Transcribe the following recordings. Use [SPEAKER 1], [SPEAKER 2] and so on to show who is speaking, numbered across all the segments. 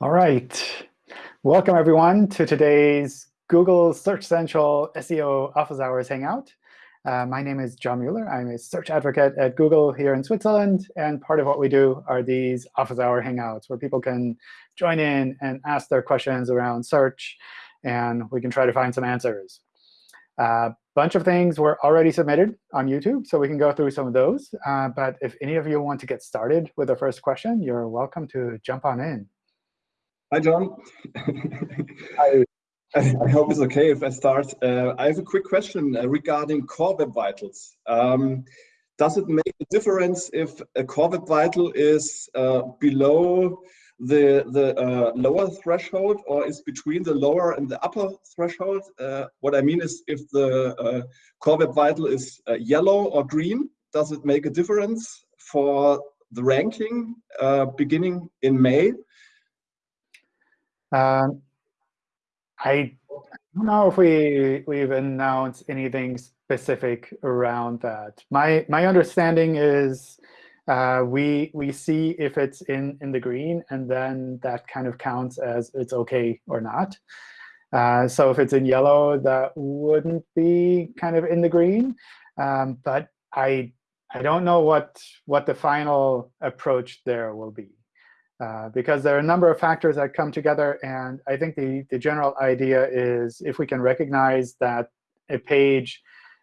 [SPEAKER 1] All right. Welcome, everyone, to today's Google Search Central SEO Office Hours Hangout. Uh, my name is John Mueller. I'm a search advocate at Google here in Switzerland. And part of what we do are these Office Hour Hangouts, where people can join in and ask their questions around search. And we can try to find some answers. A bunch of things were already submitted on YouTube, so we can go through some of those. Uh, but if any of you want to get started with the first question, you're welcome to jump on in.
[SPEAKER 2] Hi, John. I, I, hope it's OK if I start. Uh, I have a quick question uh, regarding Core Web Vitals. Um, does it make a difference if a Core Web Vital is uh, below the the uh, lower threshold or is between the lower and the upper threshold? Uh, what I mean is if the uh, Core Web Vital is yellow or green, does it make a difference for the ranking beginning in May?
[SPEAKER 1] Um, I don't know if we we've announced anything specific around that. My my understanding is uh, we we see if it's in in the green, and then that kind of counts as it's OK or not. Uh, so if it's in yellow, that wouldn't be kind of in the green. Um, but I I don't know what what the final approach there will be. Uh, because there are a number of factors that come together. And I think the, the general idea is if we can recognize that a page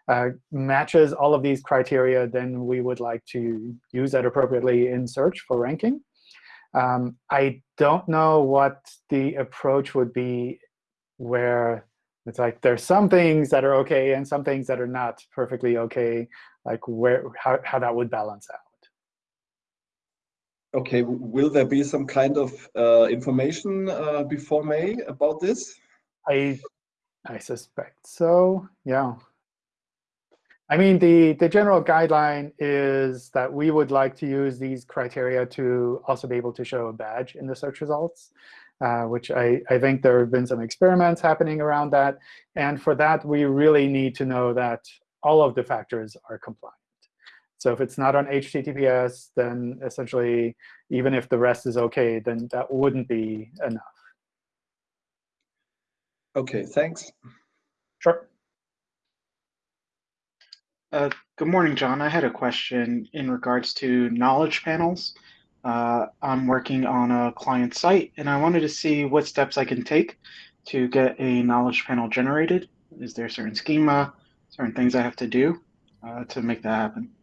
[SPEAKER 1] uh, matches all of these criteria, then we would like to use that appropriately in search for ranking. Um, I don't know what the approach would be where it's like there's some things that are OK and some things that are not perfectly OK, like where how, how that would balance out.
[SPEAKER 2] Okay, will there be some kind of uh, information uh, before May about this?
[SPEAKER 1] I I suspect so. Yeah. I mean, the the general guideline is that we would like to use these criteria to also be able to show a badge in the search results, uh, which I I think there have been some experiments happening around that. And for that, we really need to know that all of the factors are compliant. So if it's not on HTTPS, then essentially, even if the rest is OK, then that wouldn't be enough.
[SPEAKER 2] OK, thanks.
[SPEAKER 1] Sure.
[SPEAKER 3] Uh, good morning, John. I had a question in regards to knowledge panels. Uh, I'm working on a client site, and I wanted to see what steps I can take to get a knowledge panel generated. Is there a certain schema, certain things I have to do uh, to make that happen?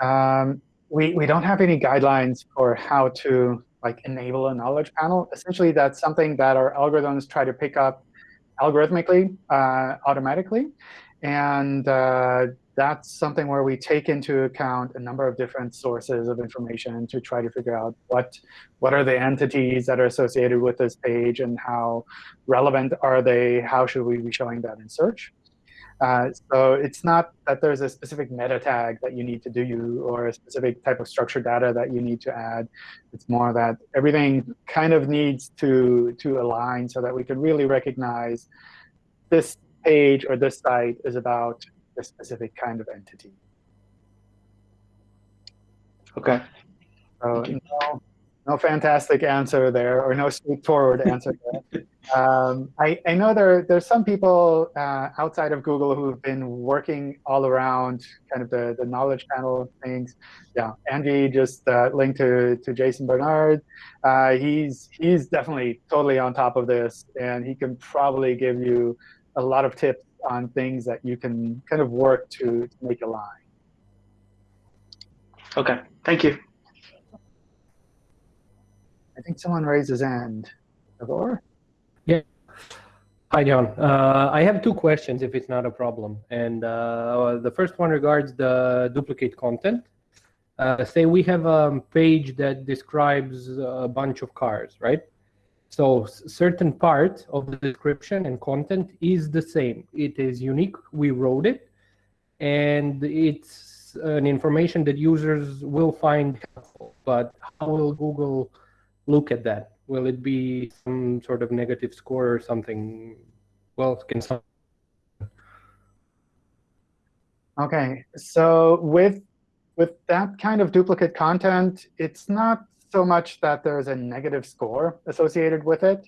[SPEAKER 1] Um, we, we don't have any guidelines for how to like enable a knowledge panel. Essentially, that's something that our algorithms try to pick up algorithmically, uh, automatically. And uh, that's something where we take into account a number of different sources of information to try to figure out what, what are the entities that are associated with this page and how relevant are they, how should we be showing that in search. Uh, so it's not that there's a specific meta tag that you need to do or a specific type of structured data that you need to add. It's more that everything kind of needs to, to align so that we can really recognize this page or this site is about a specific kind of entity.
[SPEAKER 3] OK.
[SPEAKER 1] So no, no fantastic answer there, or no straightforward answer there. Um, I, I, know there there's some people uh, outside of Google who've been working all around kind of the, the knowledge panel things. Yeah, Angie just uh, linked to, to Jason Barnard. Uh, he's he's definitely totally on top of this, and he can probably give you a lot of tips on things that you can kind of work to, to make align.
[SPEAKER 3] OK, thank you.
[SPEAKER 1] I think someone raised his hand. Gabor?
[SPEAKER 4] Yeah. Hi, John. Uh, I have two questions, if it's not a problem. And uh, the first one regards the duplicate content. Uh, say we have a page that describes a bunch of cars, right? So certain part of the description and content is the same. It is unique. We wrote it. And it's an information that users will find helpful. But how will Google look at that? Will it be some sort of negative score or something? Well, can some
[SPEAKER 1] OK, so with with that kind of duplicate content, it's not so much that there's a negative score associated with it.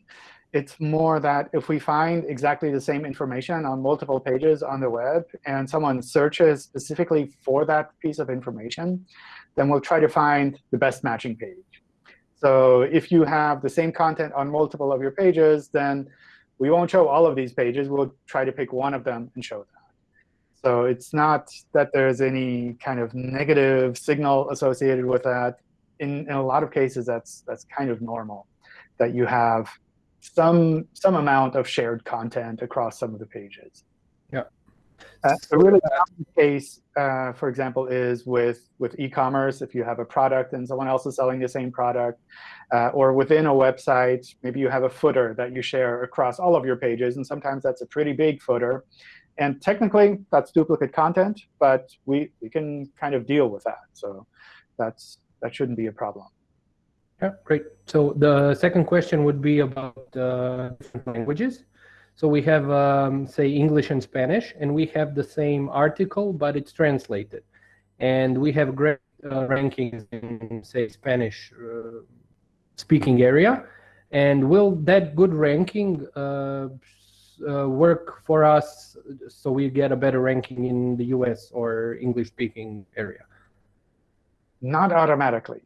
[SPEAKER 1] It's more that if we find exactly the same information on multiple pages on the web, and someone searches specifically for that piece of information, then we'll try to find the best matching page. So if you have the same content on multiple of your pages, then we won't show all of these pages. We'll try to pick one of them and show that. So it's not that there's any kind of negative signal associated with that. In, in a lot of cases, that's that's kind of normal, that you have some some amount of shared content across some of the pages. Uh, a really common case, uh, for example, is with with e-commerce. If you have a product and someone else is selling the same product, uh, or within a website, maybe you have a footer that you share across all of your pages, and sometimes that's a pretty big footer. And technically, that's duplicate content, but we we can kind of deal with that. So that's that shouldn't be a problem.
[SPEAKER 4] Yeah, great. So the second question would be about uh, different languages. So we have, um, say, English and Spanish, and we have the same article, but it's translated. And we have great uh, rankings in, say, Spanish uh, speaking area. And will that good ranking uh, uh, work for us so we get a better ranking in the US or English speaking area?
[SPEAKER 1] Not automatically.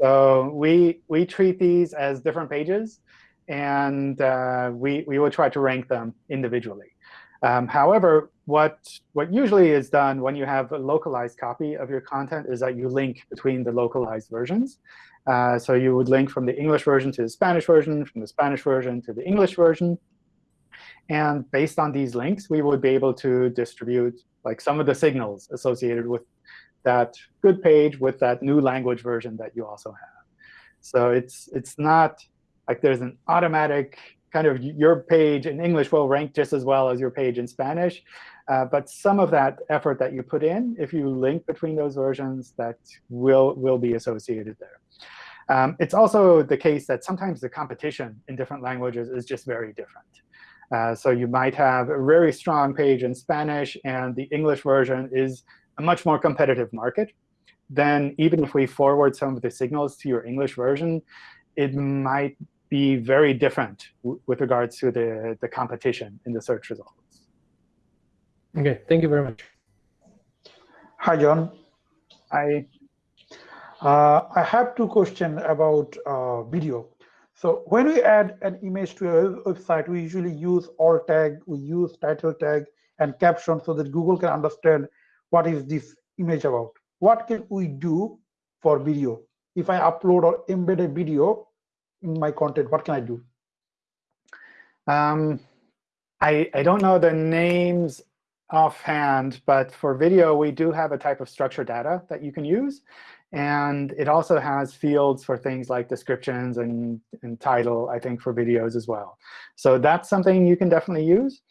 [SPEAKER 1] So we we treat these as different pages, and uh, we we will try to rank them individually. Um, however, what what usually is done when you have a localized copy of your content is that you link between the localized versions. Uh, so you would link from the English version to the Spanish version, from the Spanish version to the English version. And based on these links, we would be able to distribute like some of the signals associated with that good page with that new language version that you also have. So it's it's not like there's an automatic kind of your page in English will rank just as well as your page in Spanish. Uh, but some of that effort that you put in, if you link between those versions, that will, will be associated there. Um, it's also the case that sometimes the competition in different languages is just very different. Uh, so you might have a very strong page in Spanish, and the English version is a much more competitive market, then even if we forward some of the signals to your English version, it might be very different with regards to the, the competition in the search results.
[SPEAKER 4] OK, thank you very much.
[SPEAKER 5] Hi, John.
[SPEAKER 1] Hi.
[SPEAKER 5] Uh, I have two questions about uh, video. So when we add an image to a website, we usually use alt tag, we use title tag, and caption so that Google can understand what is this image about? What can we do for video? If I upload or embed a video in my content, what can I do?
[SPEAKER 1] Um, I, I don't know the names offhand, but for video, we do have a type of structured data that you can use. And it also has fields for things like descriptions and, and title, I think, for videos as well. So that's something you can definitely use.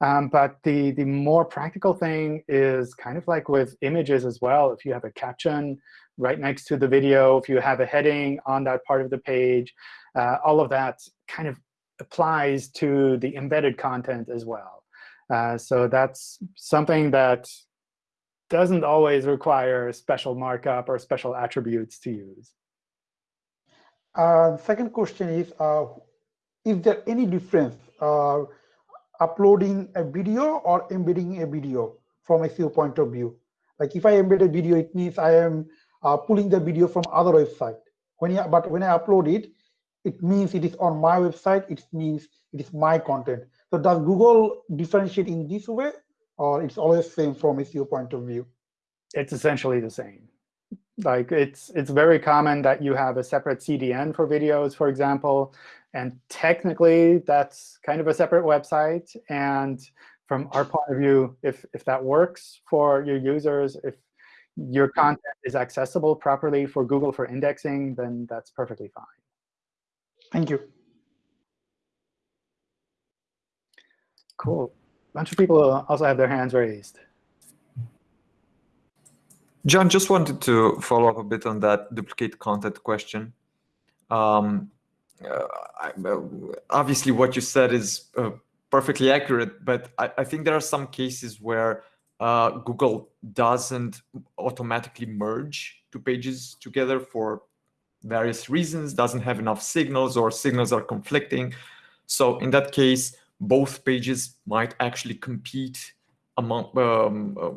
[SPEAKER 1] Um, but the, the more practical thing is kind of like with images as well. If you have a caption right next to the video, if you have a heading on that part of the page, uh, all of that kind of applies to the embedded content as well. Uh, so that's something that doesn't always require special markup or special attributes to use.
[SPEAKER 5] Uh, second question is, uh, is there any difference uh, uploading a video or embedding a video from a SEO point of view. Like if I embed a video, it means I am uh, pulling the video from other website. When you, but when I upload it, it means it is on my website. It means it is my content. So does Google differentiate in this way, or it's always same from a SEO point of view?
[SPEAKER 1] It's essentially the same. Like it's it's very common that you have a separate CDN for videos, for example, and technically, that's kind of a separate website. And from our point of view, if, if that works for your users, if your content is accessible properly for Google for indexing, then that's perfectly fine.
[SPEAKER 5] Thank you.
[SPEAKER 1] Cool. A bunch of people also have their hands raised.
[SPEAKER 6] John, just wanted to follow up a bit on that duplicate content question. Um, uh, uh, obviously what you said is uh, perfectly accurate, but I, I, think there are some cases where uh, Google doesn't automatically merge two pages together for various reasons, doesn't have enough signals or signals are conflicting. So in that case, both pages might actually compete among um, uh,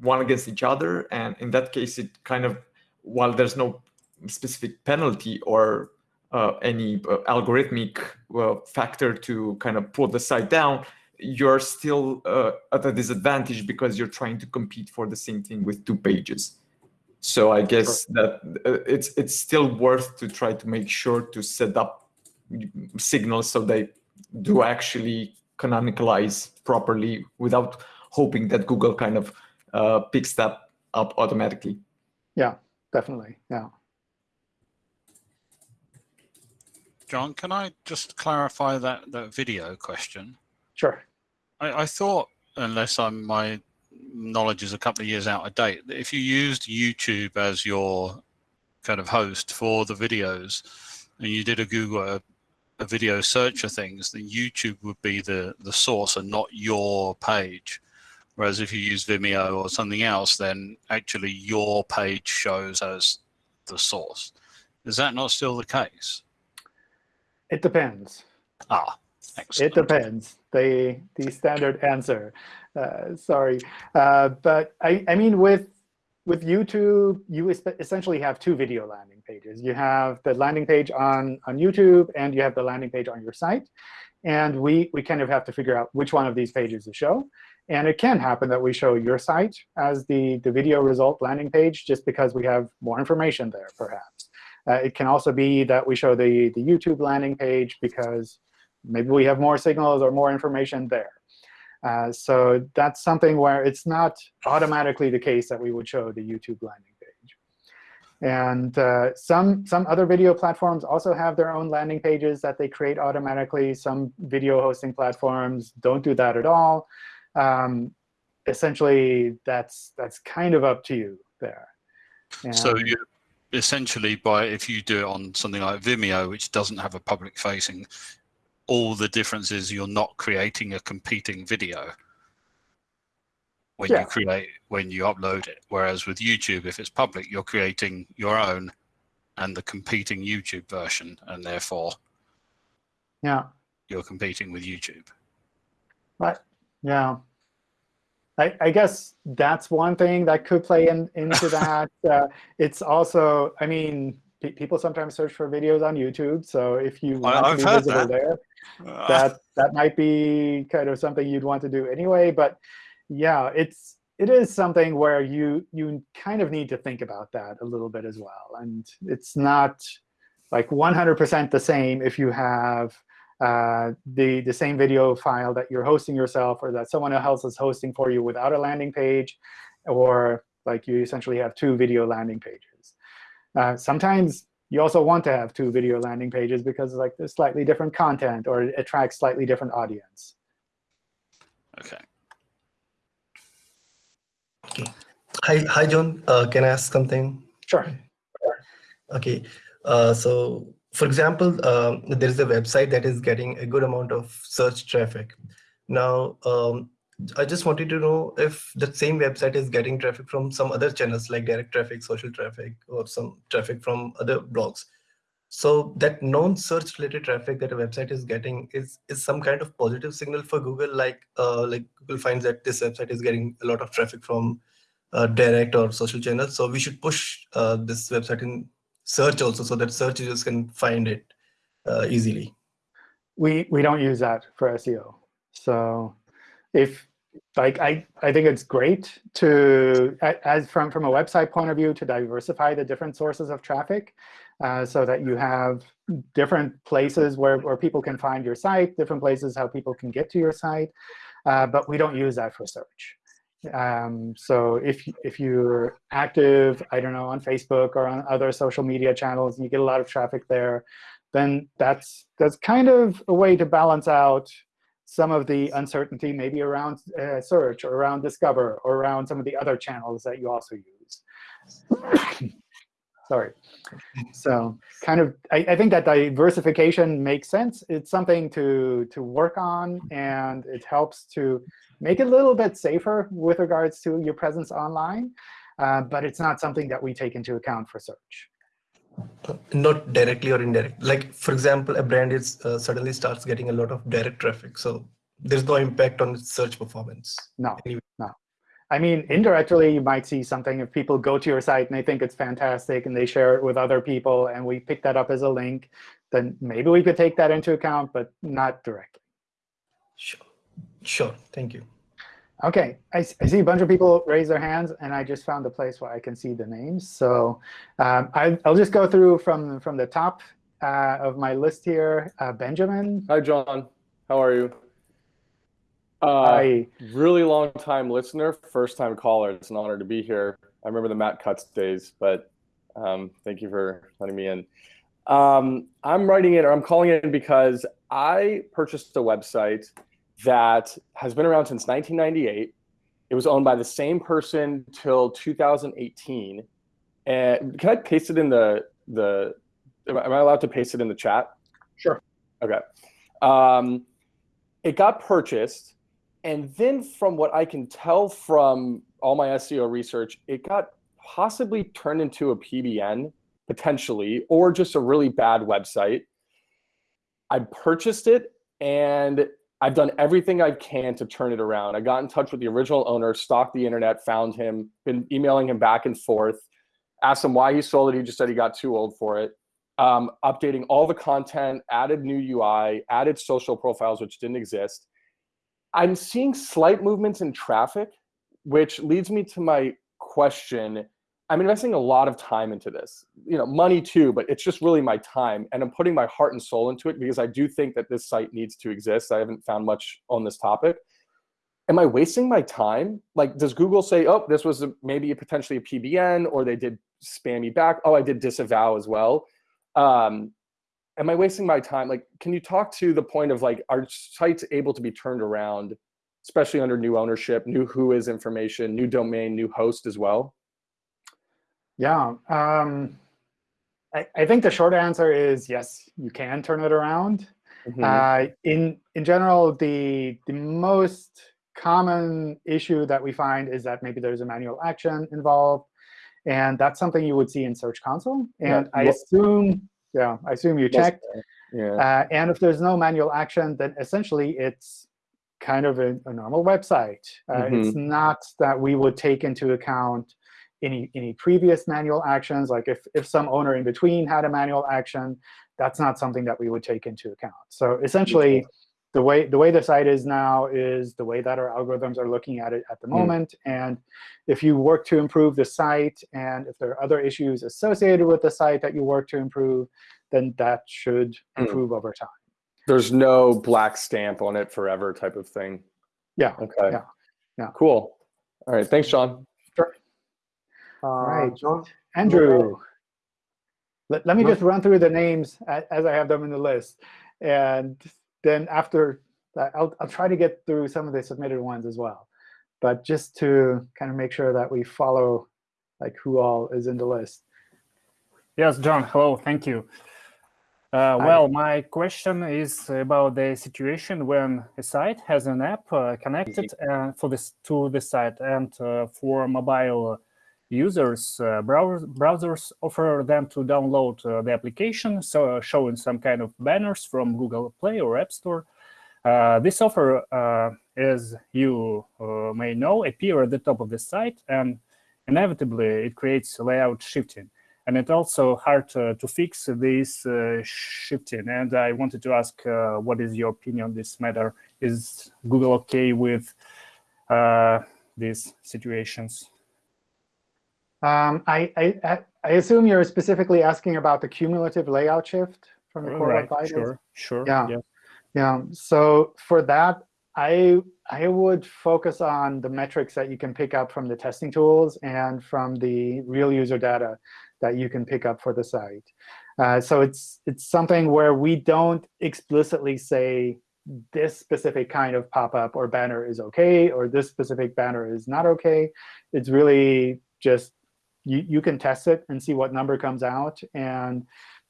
[SPEAKER 6] one against each other. And in that case, it kind of, while there's no specific penalty or uh, any uh, algorithmic uh, factor to kind of pull the site down, you're still uh, at a disadvantage because you're trying to compete for the same thing with two pages. So I guess sure. that uh, it's it's still worth to try to make sure to set up signals so they do actually canonicalize properly without hoping that Google kind of uh, picks that up automatically.
[SPEAKER 1] Yeah, definitely. Yeah.
[SPEAKER 7] John, can I just clarify that, that video question?
[SPEAKER 1] Sure.
[SPEAKER 7] I, I thought, unless I'm my knowledge is a couple of years out of date, that if you used YouTube as your kind of host for the videos, and you did a Google a, a video search of things, then YouTube would be the the source and not your page. Whereas if you use Vimeo or something else, then actually your page shows as the source. Is that not still the case?
[SPEAKER 1] It depends.
[SPEAKER 7] Ah, excellent.
[SPEAKER 1] It depends. The the standard answer. Uh, sorry, uh, but I I mean with with YouTube, you essentially have two video landing pages. You have the landing page on on YouTube, and you have the landing page on your site. And we we kind of have to figure out which one of these pages to show. And it can happen that we show your site as the, the video result landing page just because we have more information there, perhaps. Uh, it can also be that we show the, the YouTube landing page because maybe we have more signals or more information there. Uh, so that's something where it's not automatically the case that we would show the YouTube landing page. And uh, some, some other video platforms also have their own landing pages that they create automatically. Some video hosting platforms don't do that at all. Um, essentially, that's, that's kind of up to you there.
[SPEAKER 7] And so you essentially by if you do it on something like Vimeo, which doesn't have a public facing, all the difference is you're not creating a competing video when yeah. you create when you upload it. Whereas with YouTube, if it's public, you're creating your own and the competing YouTube version, and therefore,
[SPEAKER 1] yeah,
[SPEAKER 7] you're competing with YouTube.
[SPEAKER 1] Right. Yeah. I, I, guess that's one thing that could play in, into that. Uh, it's also, I mean, pe people sometimes search for videos on YouTube. So if you want
[SPEAKER 7] I've
[SPEAKER 1] to be visible that. there, uh. that that might be kind of something you'd want to do anyway. But yeah, it's it is something where you you kind of need to think about that a little bit as well. And it's not like 100% the same if you have uh, the, the same video file that you're hosting yourself or that someone else is hosting for you without a landing page, or like you essentially have two video landing pages. Uh, sometimes you also want to have two video landing pages because like there's slightly different content or it attracts slightly different audience.
[SPEAKER 7] OK.
[SPEAKER 8] Okay. Hi, hi, John. Uh, can I ask something?
[SPEAKER 1] Sure.
[SPEAKER 8] OK. Uh, so for example, um, there is a website that is getting a good amount of search traffic. Now, um, I just wanted to know if the same website is getting traffic from some other channels like direct traffic, social traffic, or some traffic from other blogs. So that non-search related traffic that a website is getting is is some kind of positive signal for Google. Like uh, like Google finds that this website is getting a lot of traffic from uh, direct or social channels. So we should push uh, this website in search also so that search users can find it uh, easily?
[SPEAKER 1] We we don't use that for SEO. So if like I, I think it's great to as from from a website point of view to diversify the different sources of traffic uh, so that you have different places where, where people can find your site, different places how people can get to your site. Uh, but we don't use that for search. Um, so if, if you're active, I don't know, on Facebook or on other social media channels, and you get a lot of traffic there, then that's, that's kind of a way to balance out some of the uncertainty maybe around uh, search or around discover or around some of the other channels that you also use. Sorry. So kind of, I, I, think that diversification makes sense. It's something to, to work on, and it helps to make it a little bit safer with regards to your presence online. Uh, but it's not something that we take into account for search.
[SPEAKER 8] Not directly or indirect. Like, for example, a brand is uh, suddenly starts getting a lot of direct traffic. So there's no impact on search performance.
[SPEAKER 1] No, anyway. no. I mean, indirectly, you might see something if people go to your site and they think it's fantastic and they share it with other people and we pick that up as a link, then maybe we could take that into account, but not directly.
[SPEAKER 8] Sure. Sure. Thank you.
[SPEAKER 1] OK, I, I, see a bunch of people raise their hands, and I just found a place where I can see the names. So um, I, will just go through from, from the top uh, of my list here. Uh, Benjamin.
[SPEAKER 9] Hi, John. How are you? Uh,
[SPEAKER 1] Hi.
[SPEAKER 9] Really long time listener, first time caller. It's an honor to be here. I remember the Matt Cutts days, but um, thank you for letting me in. Um, I'm writing in, or I'm calling in because I purchased a website that has been around since 1998. It was owned by the same person till 2018. And can I paste it in the the? Am I allowed to paste it in the chat?
[SPEAKER 1] Sure.
[SPEAKER 9] Okay. Um, it got purchased, and then from what I can tell from all my SEO research, it got possibly turned into a PBN potentially, or just a really bad website. I purchased it, and I've done everything I can to turn it around. I got in touch with the original owner, stalked the internet, found him, been emailing him back and forth, asked him why he sold it. He just said he got too old for it. Um, updating all the content, added new UI, added social profiles, which didn't exist. I'm seeing slight movements in traffic, which leads me to my question I'm investing a lot of time into this, you know, money too, but it's just really my time. And I'm putting my heart and soul into it because I do think that this site needs to exist. I haven't found much on this topic. Am I wasting my time? Like, does Google say, oh, this was a, maybe a potentially a PBN, or they did spam me back? Oh, I did disavow as well. Um, am I wasting my time? Like, can you talk to the point of like, are sites able to be turned around, especially under new ownership, new WHOIS information, new domain, new host as well?
[SPEAKER 1] Yeah. Um, I, I, think the short answer is yes, you can turn it around. Mm -hmm. uh, in, in general, the, the most common issue that we find is that maybe there's a manual action involved. And that's something you would see in Search Console. And yeah. I assume, yeah, I assume you checked.
[SPEAKER 9] Yeah.
[SPEAKER 1] Uh, and if there's no manual action, then essentially it's kind of a, a normal website. Uh, mm -hmm. It's not that we would take into account any, any previous manual actions, like if, if some owner in between had a manual action, that's not something that we would take into account. So essentially, the way the way the site is now is the way that our algorithms are looking at it at the mm. moment. And if you work to improve the site, and if there are other issues associated with the site that you work to improve, then that should mm. improve over time.
[SPEAKER 9] There's no black stamp on it forever type of thing.
[SPEAKER 1] Yeah.
[SPEAKER 9] Okay.
[SPEAKER 1] Yeah. Yeah.
[SPEAKER 9] Cool. All right. Thanks, John.
[SPEAKER 1] Sure. All right, John. Andrew. Let, let me just run through the names as I have them in the list. And then after that, I'll, I'll try to get through some of the submitted ones as well. But just to kind of make sure that we follow like who all is in the list.
[SPEAKER 10] Yes, John, hello, thank you. Uh, well, my question is about the situation when a site has an app uh, connected uh, for this to the site and uh, for mobile users, uh, browsers, browsers offer them to download uh, the application, so uh, showing some kind of banners from Google Play or App Store. Uh, this offer, as you uh, may know, appear at the top of the site, and inevitably it creates layout shifting. And it's also hard to fix this shifting. And I wanted to ask, what is your opinion on this matter? Is Google OK with these situations?
[SPEAKER 1] Um, I, I, I assume you're specifically asking about the cumulative layout shift from the core
[SPEAKER 10] right,
[SPEAKER 1] web vitals.
[SPEAKER 10] Sure, sure.
[SPEAKER 1] Yeah. yeah. Yeah. So for that, I I would focus on the metrics that you can pick up from the testing tools and from the real user data that you can pick up for the site. Uh, so it's it's something where we don't explicitly say this specific kind of pop-up or banner is OK, or this specific banner is not OK. It's really just you, you can test it and see what number comes out. And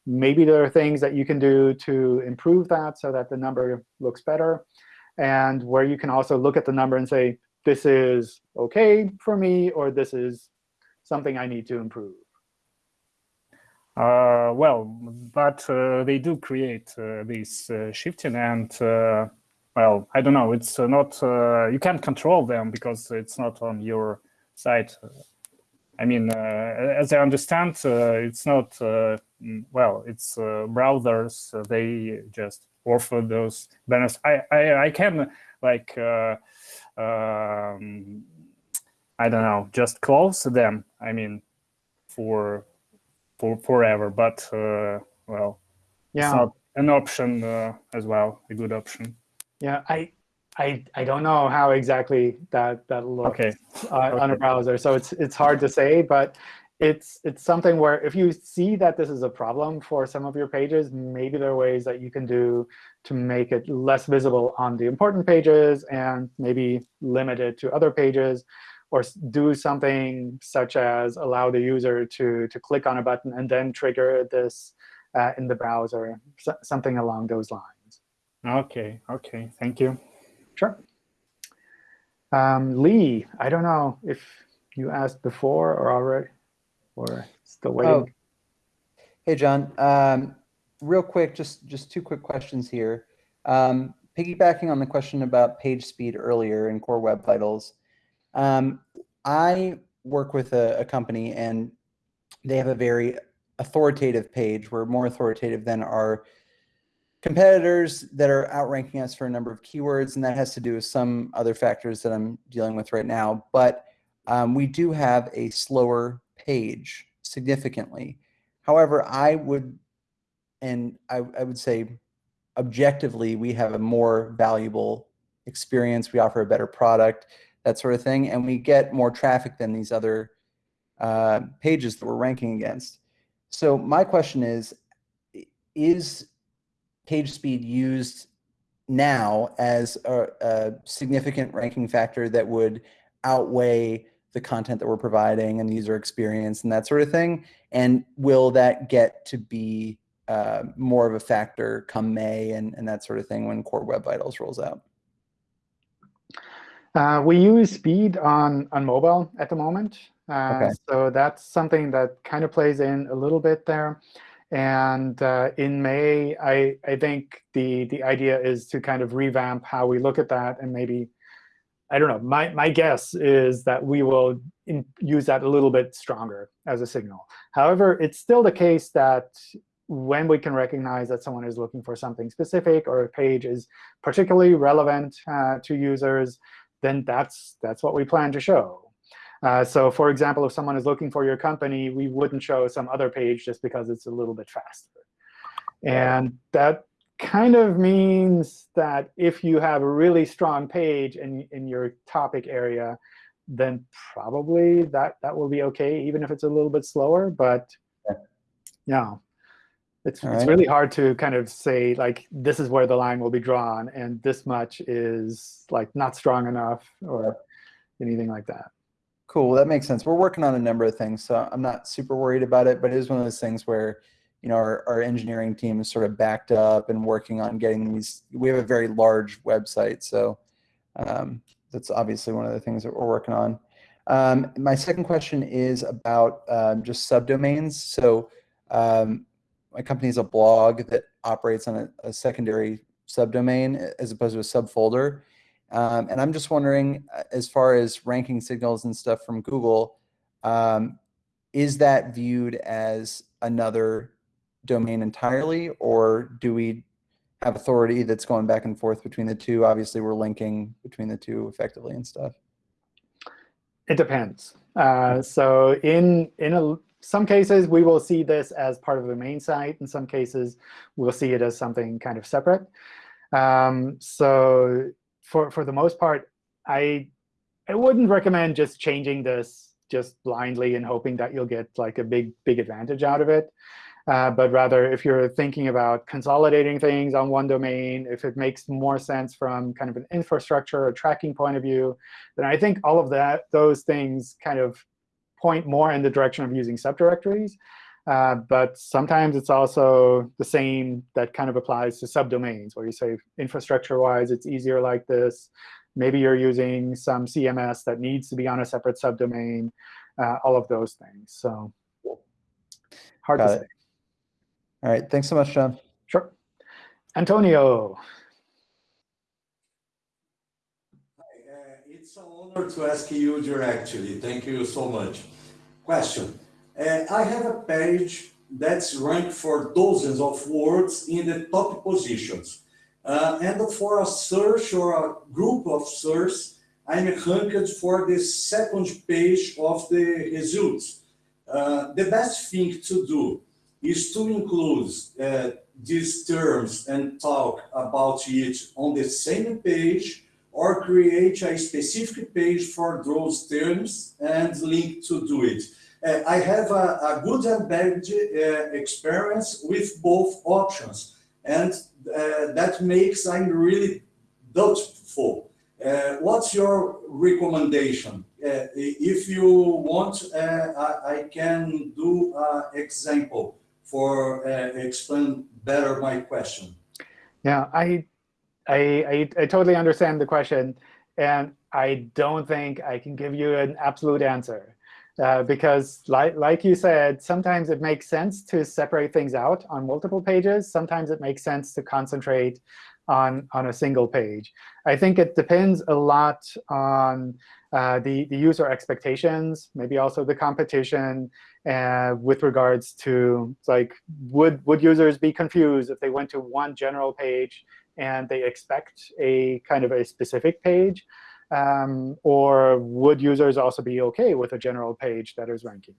[SPEAKER 1] maybe there are things that you can do to improve that so that the number looks better. And where you can also look at the number and say, this is OK for me, or this is something I need to improve.
[SPEAKER 10] Uh, well, but uh, they do create uh, this uh, shifting and, uh, well, I don't know, it's not, you can't control them because it's not on your site. I mean, as I understand, it's not, mm, well, it's browsers, they just offer those banners. I, I, I can like, um, I don't know, just close them. I mean, for for forever, but uh, well,
[SPEAKER 1] yeah,
[SPEAKER 10] it's not an option uh, as well, a good option.
[SPEAKER 1] Yeah, I, I, I don't know how exactly that that looks
[SPEAKER 10] okay.
[SPEAKER 1] Uh,
[SPEAKER 10] okay.
[SPEAKER 1] on a browser, so it's it's hard to say, but it's it's something where if you see that this is a problem for some of your pages, maybe there are ways that you can do to make it less visible on the important pages and maybe limit it to other pages or do something such as allow the user to, to click on a button and then trigger this uh, in the browser, so, something along those lines.
[SPEAKER 10] OK, OK, thank you.
[SPEAKER 1] Sure. Um, Lee, I don't know if you asked before or already, or still waiting. Oh.
[SPEAKER 11] Hey, John. Um, real quick, just, just two quick questions here. Um, piggybacking on the question about page speed earlier in Core Web Vitals, um, I work with a, a, company and they have a very authoritative page. We're more authoritative than our competitors that are outranking us for a number of keywords, and that has to do with some other factors that I'm dealing with right now. But um, we do have a slower page significantly. However, I would, and I, I would say objectively, we have a more valuable experience. We offer a better product that sort of thing, and we get more traffic than these other uh, pages that we're ranking against. So my question is, is page speed used now as a, a significant ranking factor that would outweigh the content that we're providing and the user experience and that sort of thing? And will that get to be uh, more of a factor come May and, and that sort of thing when Core Web Vitals rolls out?
[SPEAKER 1] Uh, we use speed on, on mobile at the moment. Uh, okay. So that's something that kind of plays in a little bit there. And uh, in May, I, I think the, the idea is to kind of revamp how we look at that and maybe, I don't know, my, my guess is that we will in, use that a little bit stronger as a signal. However, it's still the case that when we can recognize that someone is looking for something specific or a page is particularly relevant uh, to users, then that's, that's what we plan to show. Uh, so for example, if someone is looking for your company, we wouldn't show some other page just because it's a little bit faster. And that kind of means that if you have a really strong page in, in your topic area, then probably that, that will be OK, even if it's a little bit slower. But yeah, it's, it's really hard to kind of say, like, this is where the line will be drawn, and this much is like not strong enough or anything like that.
[SPEAKER 11] Cool, that makes sense. We're working on a number of things, so I'm not super worried about it, but it is one of those things where you know, our, our engineering team is sort of backed up and working on getting these. We have a very large website, so um, that's obviously one of the things that we're working on. Um, my second question is about um, just subdomains. So um, my company is a blog that operates on a, a secondary subdomain as opposed to a subfolder. Um, and I'm just wondering, uh, as far as ranking signals and stuff from Google, um, is that viewed as another domain entirely, or do we have authority that's going back and forth between the two? Obviously, we're linking between the two effectively and stuff.
[SPEAKER 1] It depends. Uh, so in in a some cases, we will see this as part of the main site. In some cases, we'll see it as something kind of separate. Um, so for, for the most part, I, I wouldn't recommend just changing this just blindly and hoping that you'll get like a big, big advantage out of it. Uh, but rather, if you're thinking about consolidating things on one domain, if it makes more sense from kind of an infrastructure or tracking point of view, then I think all of that, those things kind of point more in the direction of using subdirectories. Uh, but sometimes it's also the same that kind of applies to subdomains, where you say infrastructure-wise, it's easier like this. Maybe you're using some CMS that needs to be on a separate subdomain, uh, all of those things. So hard
[SPEAKER 11] Got
[SPEAKER 1] to
[SPEAKER 11] it.
[SPEAKER 1] say.
[SPEAKER 11] All right. Thanks so much, John.
[SPEAKER 1] Sure. Antonio.
[SPEAKER 12] It's an honor to ask you directly. Thank you so much. Question. Uh, I have a page that's ranked for dozens of words in the top positions. Uh, and for a search or a group of search, I'm ranked for the second page of the results. Uh, the best thing to do is to include uh, these terms and talk about it on the same page or create a specific page for those terms and link to do it. Uh, I have a, a good and bad uh, experience with both options, and uh, that makes I'm really doubtful. Uh, what's your recommendation? If you want, I, I, can do an example for explain better my question.
[SPEAKER 1] Yeah, I, I, I totally understand the question, and I don't think I can give you an absolute answer. Uh, because like, like you said, sometimes it makes sense to separate things out on multiple pages. Sometimes it makes sense to concentrate on, on a single page. I think it depends a lot on uh, the, the user expectations, maybe also the competition uh, with regards to like, would, would users be confused if they went to one general page and they expect a kind of a specific page? Um, or would users also be OK with a general page that is ranking?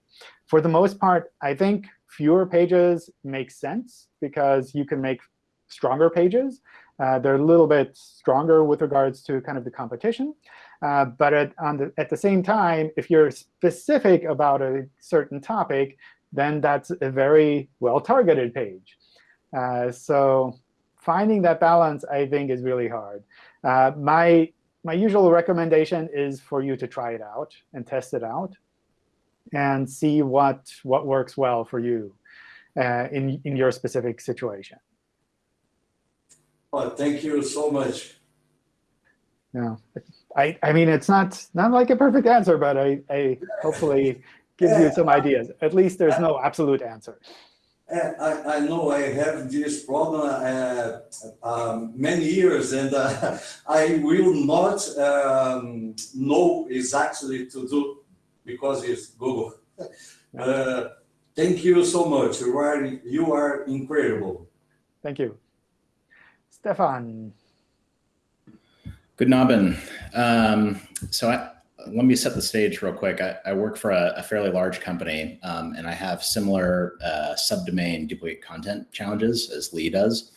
[SPEAKER 1] For the most part, I think fewer pages make sense because you can make stronger pages. Uh, they're a little bit stronger with regards to kind of the competition. Uh, but at, the, at the same time, if you're specific about a certain topic, then that's a very well-targeted page. Uh, so finding that balance, I think, is really hard. Uh, my my usual recommendation is for you to try it out and test it out and see what, what works well for you uh, in, in your specific situation.
[SPEAKER 12] Well, thank you so much.
[SPEAKER 1] Yeah, I, I mean, it's not, not like a perfect answer, but I, I hopefully gives you some ideas. At least there's no absolute answer.
[SPEAKER 12] I, I know I have this problem uh, um, many years, and uh, I will not um, know exactly to do because it's Google. Uh, thank you so much. You are, you are incredible.
[SPEAKER 1] Thank you. Stefan.
[SPEAKER 13] Good Abend. Um, so I, let me set the stage real quick. I, I work for a, a, fairly large company, um, and I have similar uh, subdomain duplicate content challenges as Lee does.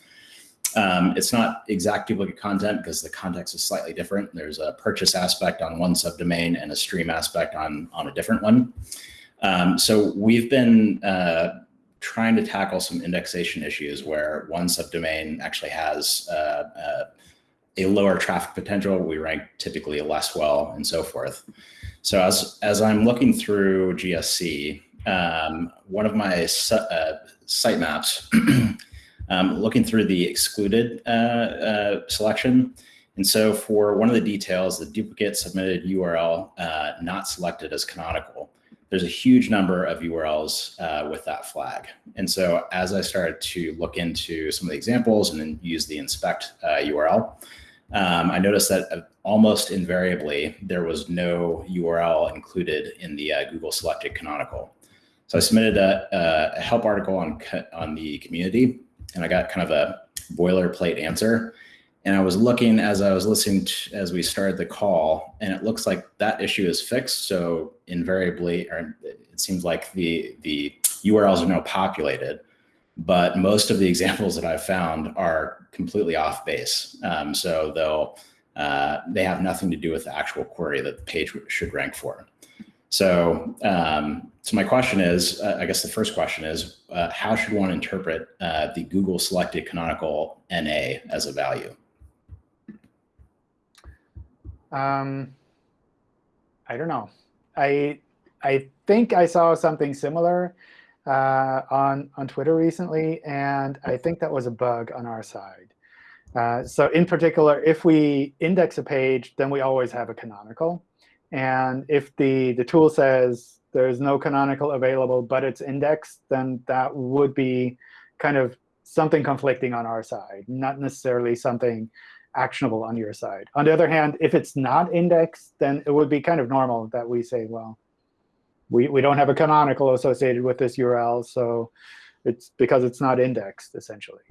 [SPEAKER 13] Um, it's not exact duplicate content because the context is slightly different. There's a purchase aspect on one subdomain and a stream aspect on, on a different one. Um, so we've been uh, trying to tackle some indexation issues where one subdomain actually has uh, uh a lower traffic potential, we rank typically less well and so forth. So as, as I'm looking through GSC, um, one of my uh, sitemaps, um, looking through the excluded uh, uh, selection. And so for one of the details, the duplicate submitted URL uh, not selected as canonical, there's a huge number of URLs uh, with that flag. And so as I started to look into some of the examples and then use the inspect URL, uh, um, I noticed that uh, almost invariably there was no URL included in the uh, Google selected canonical. So I submitted a, a, help article on, on the community and I got kind of a boilerplate answer. And I was looking as I was listening to, as we started the call, and it looks like that issue is fixed. So invariably, or it seems like the the URLs are now populated but most of the examples that I've found are completely off base. Um, so they'll, uh, they have nothing to do with the actual query that the page should rank for. So, um, so my question is, uh, I guess the first question is, uh, how should one interpret uh, the Google selected canonical NA as a value?
[SPEAKER 1] Um, I don't know. I I think I saw something similar uh, on, on Twitter recently, and I think that was a bug on our side. Uh, so in particular, if we index a page, then we always have a canonical. And if the, the tool says there's no canonical available, but it's indexed, then that would be kind of something conflicting on our side, not necessarily something actionable on your side. On the other hand, if it's not indexed, then it would be kind of normal that we say, well, we, we don't have a canonical associated with this URL, so it's because it's not indexed, essentially.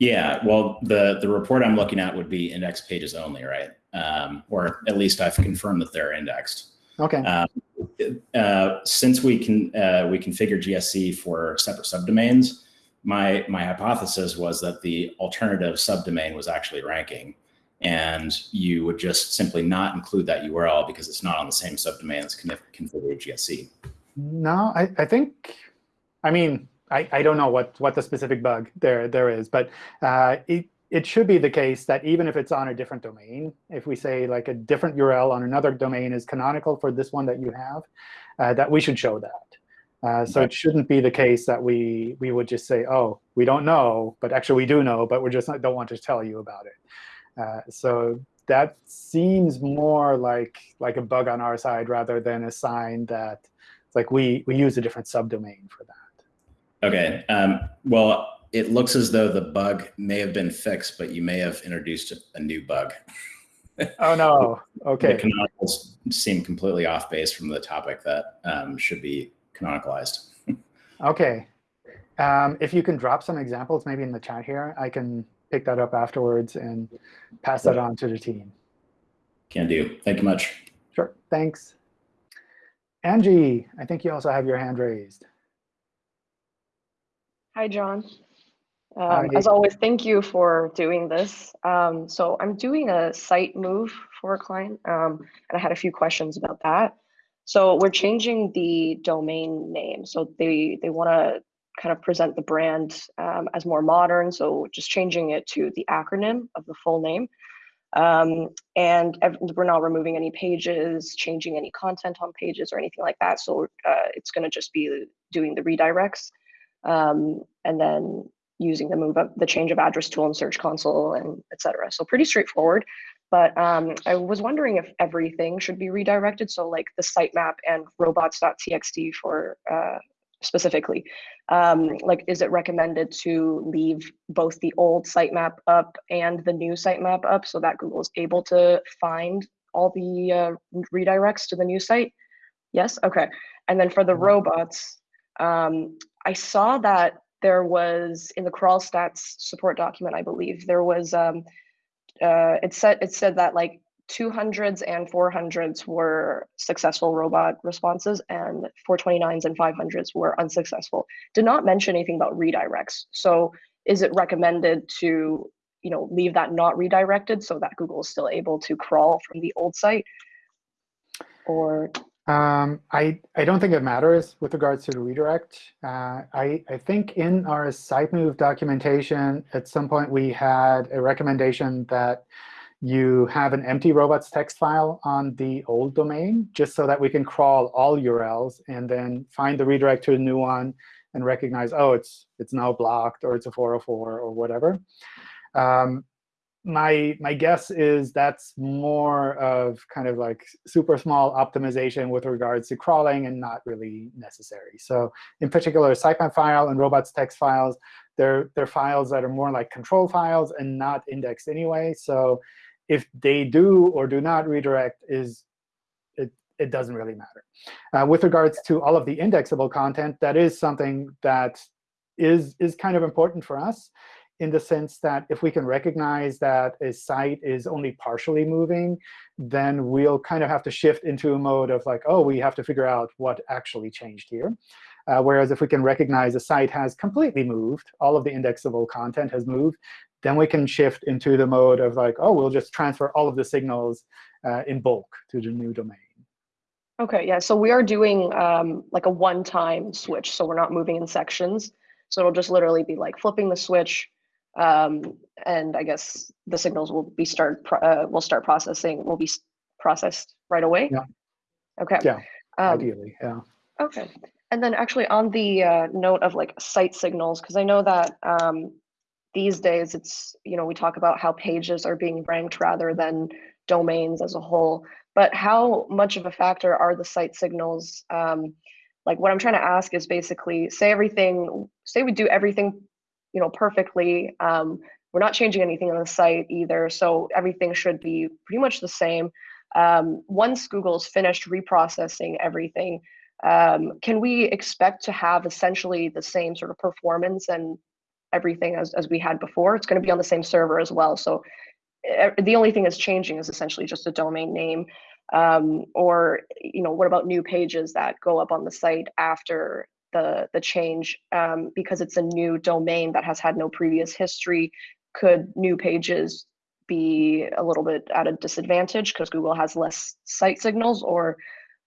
[SPEAKER 13] Yeah, well, the, the report I'm looking at would be index pages only, right? Um, or at least I've confirmed that they're indexed.
[SPEAKER 1] OK.
[SPEAKER 13] Uh, uh, since we can uh, we configure GSC for separate subdomains, my my hypothesis was that the alternative subdomain was actually ranking, and you would just simply not include that URL because it's not on the same subdomain as configured GSC.
[SPEAKER 1] No, I, I think, I mean, I, I don't know what, what the specific bug there, there is, but uh, it, it should be the case that even if it's on a different domain, if we say like a different URL on another domain is canonical for this one that you have, uh, that we should show that. Uh, so it shouldn't be the case that we we would just say, oh, we don't know, but actually we do know, but we just don't want to tell you about it. Uh, so that seems more like like a bug on our side rather than a sign that like we we use a different subdomain for that.
[SPEAKER 13] OK. Um, well, it looks as though the bug may have been fixed, but you may have introduced a new bug.
[SPEAKER 1] oh, no. OK.
[SPEAKER 13] The canonicals seem completely off base from the topic that um, should be canonicalized.
[SPEAKER 1] OK. Um, if you can drop some examples maybe in the chat here, I can pick that up afterwards and pass that on to the team.
[SPEAKER 13] Can do. Thank you much.
[SPEAKER 1] Sure. Thanks. Angie, I think you also have your hand raised.
[SPEAKER 14] Hi, John. Um, as always, thank you for doing this. Um, so I'm doing a site move for a client, um, and I had a few questions about that. So we're changing the domain name. So they they want to kind of present the brand um, as more modern. So just changing it to the acronym of the full name. Um, and we're not removing any pages, changing any content on pages or anything like that. So uh, it's going to just be doing the redirects. Um, and then using the move up the change of address tool in Search Console and etc. So pretty straightforward. But um, I was wondering if everything should be redirected. So like the sitemap and robots.txt for uh, specifically, um, like is it recommended to leave both the old sitemap up and the new sitemap up so that Google is able to find all the uh, redirects to the new site? Yes, okay. And then for the mm-hmm. robots, um, I saw that there was in the crawl stats support document, I believe, there was um, uh, it said it said that like 200s and 400s were successful robot responses and 429s and 500s were unsuccessful. Did not mention anything about redirects. So is it recommended to you know leave that not redirected so that Google is still able to crawl from the old site? Or
[SPEAKER 1] um, I, I don't think it matters with regards to the redirect. Uh, I, I think in our site move documentation, at some point we had a recommendation that you have an empty robots text file on the old domain, just so that we can crawl all URLs and then find the redirect to a new one and recognize, oh, it's, it's now blocked or it's a 404 or whatever. Um, my my guess is that's more of kind of like super small optimization with regards to crawling and not really necessary. So in particular, sitemap file and robots text files, they're, they're files that are more like control files and not indexed anyway. So if they do or do not redirect is it, it doesn't really matter. Uh, with regards to all of the indexable content, that is something that is, is kind of important for us in the sense that if we can recognize that a site is only partially moving, then we'll kind of have to shift into a mode of like, oh, we have to figure out what actually changed here. Uh, whereas if we can recognize a site has completely moved, all of the indexable content has moved, then we can shift into the mode of like, oh, we'll just transfer all of the signals uh, in bulk to the new domain.
[SPEAKER 14] OK, yeah. So we are doing um, like a one-time switch. So we're not moving in sections. So it'll just literally be like flipping the switch, um, and I guess the signals will be start uh, will start processing will be processed right away.
[SPEAKER 1] Yeah.
[SPEAKER 14] Okay.
[SPEAKER 1] Yeah. Um, ideally, yeah.
[SPEAKER 14] Okay. And then actually on the uh, note of like site signals, because I know that um, these days it's you know we talk about how pages are being ranked rather than domains as a whole. But how much of a factor are the site signals? Um, like what I'm trying to ask is basically say everything, say we do everything you know, perfectly. Um, we're not changing anything on the site either, so everything should be pretty much the same. Um, once Google's finished reprocessing everything, um, can we expect to have essentially the same sort of performance and everything as, as we had before? It's going to be on the same server as well. So the only thing that's changing is essentially just a domain name. Um, or, you know, what about new pages that go up on the site after the, the change um, because it's a new domain that has had no previous history could new pages be a little bit at a disadvantage because Google has less site signals or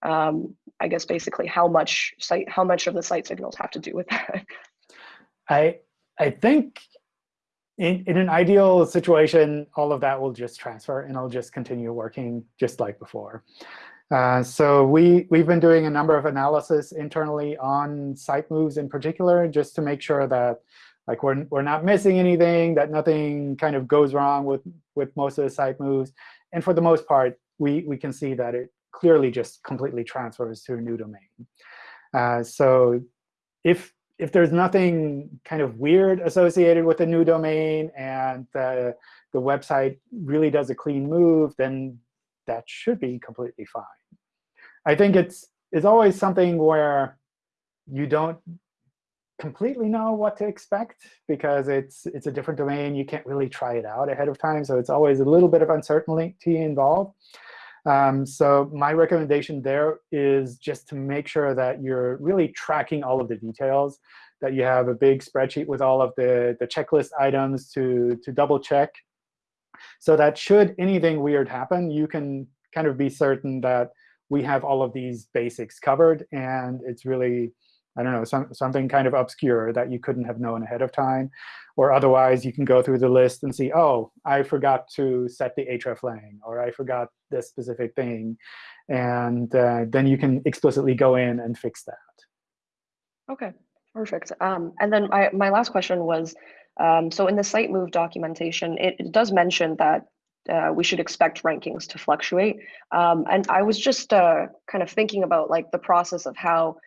[SPEAKER 14] um, I guess basically how much site how much of the site signals have to do with that?
[SPEAKER 1] I I think in, in an ideal situation, all of that will just transfer and I'll just continue working just like before. Uh, so we, we've been doing a number of analysis internally on site moves in particular, just to make sure that like we're, we're not missing anything, that nothing kind of goes wrong with, with most of the site moves. And for the most part, we, we can see that it clearly just completely transfers to a new domain. Uh, so if, if there's nothing kind of weird associated with a new domain and the, the website really does a clean move, then that should be completely fine. I think it's, it's always something where you don't completely know what to expect because it's it's a different domain. You can't really try it out ahead of time. So it's always a little bit of uncertainty involved. Um, so my recommendation there is just to make sure that you're really tracking all of the details, that you have a big spreadsheet with all of the, the checklist items to, to double check. So that should anything weird happen, you can kind of be certain that we have all of these basics covered. And it's really I don't know, some, something kind of obscure that you couldn't have known ahead of time. Or otherwise, you can go through the list and see, oh, I forgot to set the hreflang, or I forgot this specific thing. And uh, then you can explicitly go in and fix that.
[SPEAKER 14] OK, perfect. Um, and then my, my last question was, um, so in the site move documentation, it, it does mention that uh, we should expect rankings to fluctuate. Um, and I was just uh, kind of thinking about like the process of how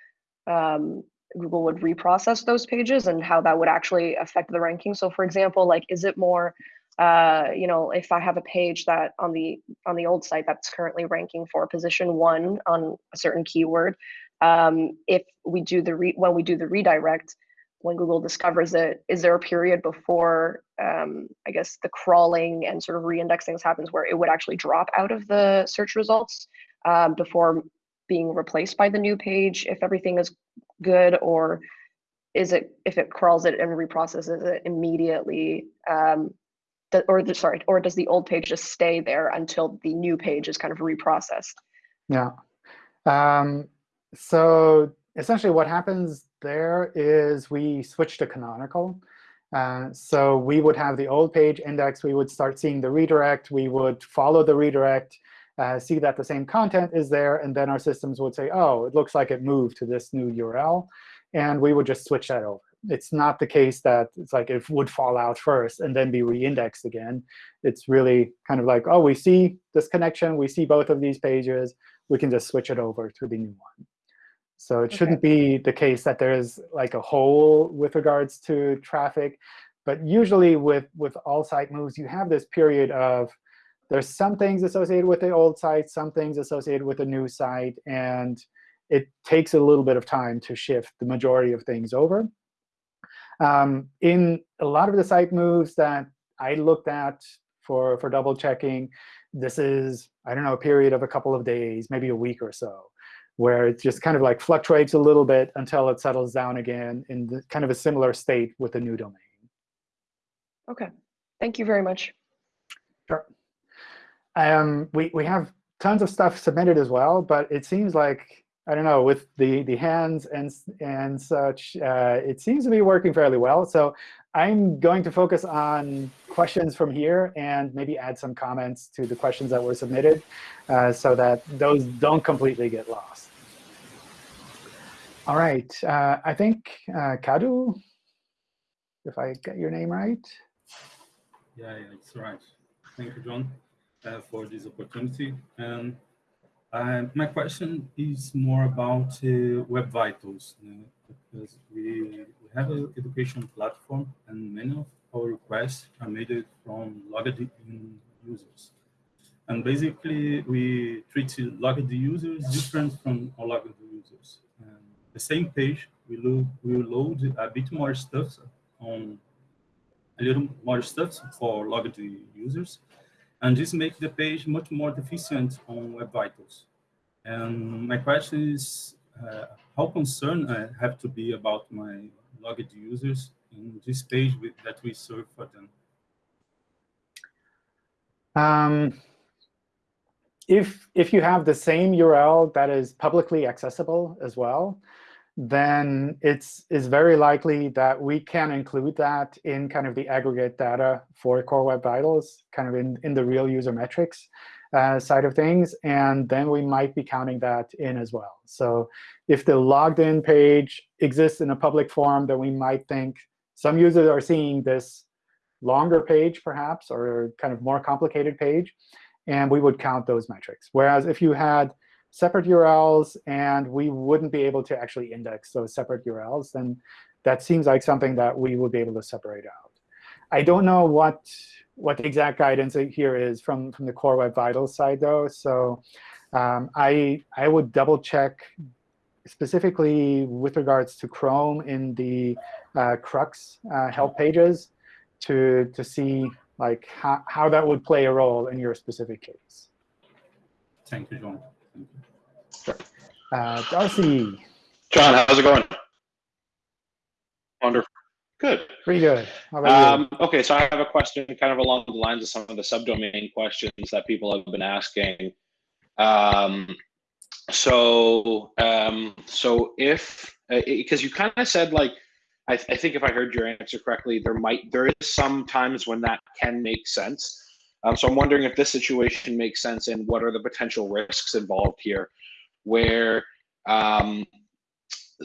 [SPEAKER 14] um, Google would reprocess those pages and how that would actually affect the ranking. So for example, like, is it more, uh, you know, if I have a page that on the on the old site that's currently ranking for position one on a certain keyword, um, if we do the re when we do the redirect, when Google discovers it, is there a period before, um, I guess, the crawling and sort of reindexing happens where it would actually drop out of the search results um, before being replaced by the new page if everything is good, or is it if it crawls it and reprocesses it immediately? Um, the, or the, sorry, or does the old page just stay there until the new page is kind of reprocessed?
[SPEAKER 1] Yeah. Um, so essentially, what happens there is we switch to canonical. Uh, so we would have the old page index. We would start seeing the redirect. We would follow the redirect uh, see that the same content is there, and then our systems would say, oh, it looks like it moved to this new URL. And we would just switch that over. It's not the case that it's like it would fall out first and then be reindexed again. It's really kind of like, oh, we see this connection. We see both of these pages. We can just switch it over to the new one. So it okay. shouldn't be the case that there is like a hole with regards to traffic. But usually with, with all site moves, you have this period of there's some things associated with the old site, some things associated with the new site. And it takes a little bit of time to shift the majority of things over. Um, in a lot of the site moves that I looked at for, for double checking, this is, I don't know, a period of a couple of days, maybe a week or so, where it just kind of like fluctuates a little bit until it settles down again in the, kind of a similar state with the new domain.
[SPEAKER 14] OK. Thank you very much.
[SPEAKER 1] Sure. Um, we, we have tons of stuff submitted as well, but it seems like, I don't know, with the, the hands and, and such, uh, it seems to be working fairly well. So I'm going to focus on questions from here and maybe add some comments to the questions that were submitted uh, so that those don't completely get lost. All right. Uh, I think uh, Kadu, if I get your name right.
[SPEAKER 15] Yeah, yeah, it's right. Thank you, John uh, for this opportunity. And uh, my question is more about uh, Web Vitals. because we, we have an education platform and many of our requests are made from logged in users. And basically, we treat logged users different from unlogged users. And the same page, we we load a bit more stuff on a little more stuff for logged users. And this makes the page much more efficient on Web Vitals. And my question is, uh, how concerned I have to be about my logged users in this page with, that we serve for them?
[SPEAKER 1] Um, if, if you have the same URL that is publicly accessible as well, then it's, it's very likely that we can include that in kind of the aggregate data for Core Web Vitals, kind of in, in the real user metrics uh, side of things. And then we might be counting that in as well. So if the logged in page exists in a public form, then we might think some users are seeing this longer page, perhaps, or kind of more complicated page. And we would count those metrics. Whereas if you had separate URLs and we wouldn't be able to actually index those separate URLs, then that seems like something that we would be able to separate out. I don't know what what the exact guidance here is from, from the Core Web Vitals side, though. So um, I, I would double check specifically with regards to Chrome in the uh, CrUX uh, help pages to, to see like how, how that would play a role in your specific case.
[SPEAKER 15] Thank you, John.
[SPEAKER 1] Sure. Uh, Darcy.
[SPEAKER 16] John, how's it going? Wonderful. Good.
[SPEAKER 1] Pretty good. Um,
[SPEAKER 16] okay, so I have a question kind of along the lines of some of the subdomain questions that people have been asking. Um, so, um, so if, because uh, you kind of said like, I, th I, think if I heard your answer correctly, there might, there is some times when that can make sense. Um, so I'm wondering if this situation makes sense and what are the potential risks involved here where um,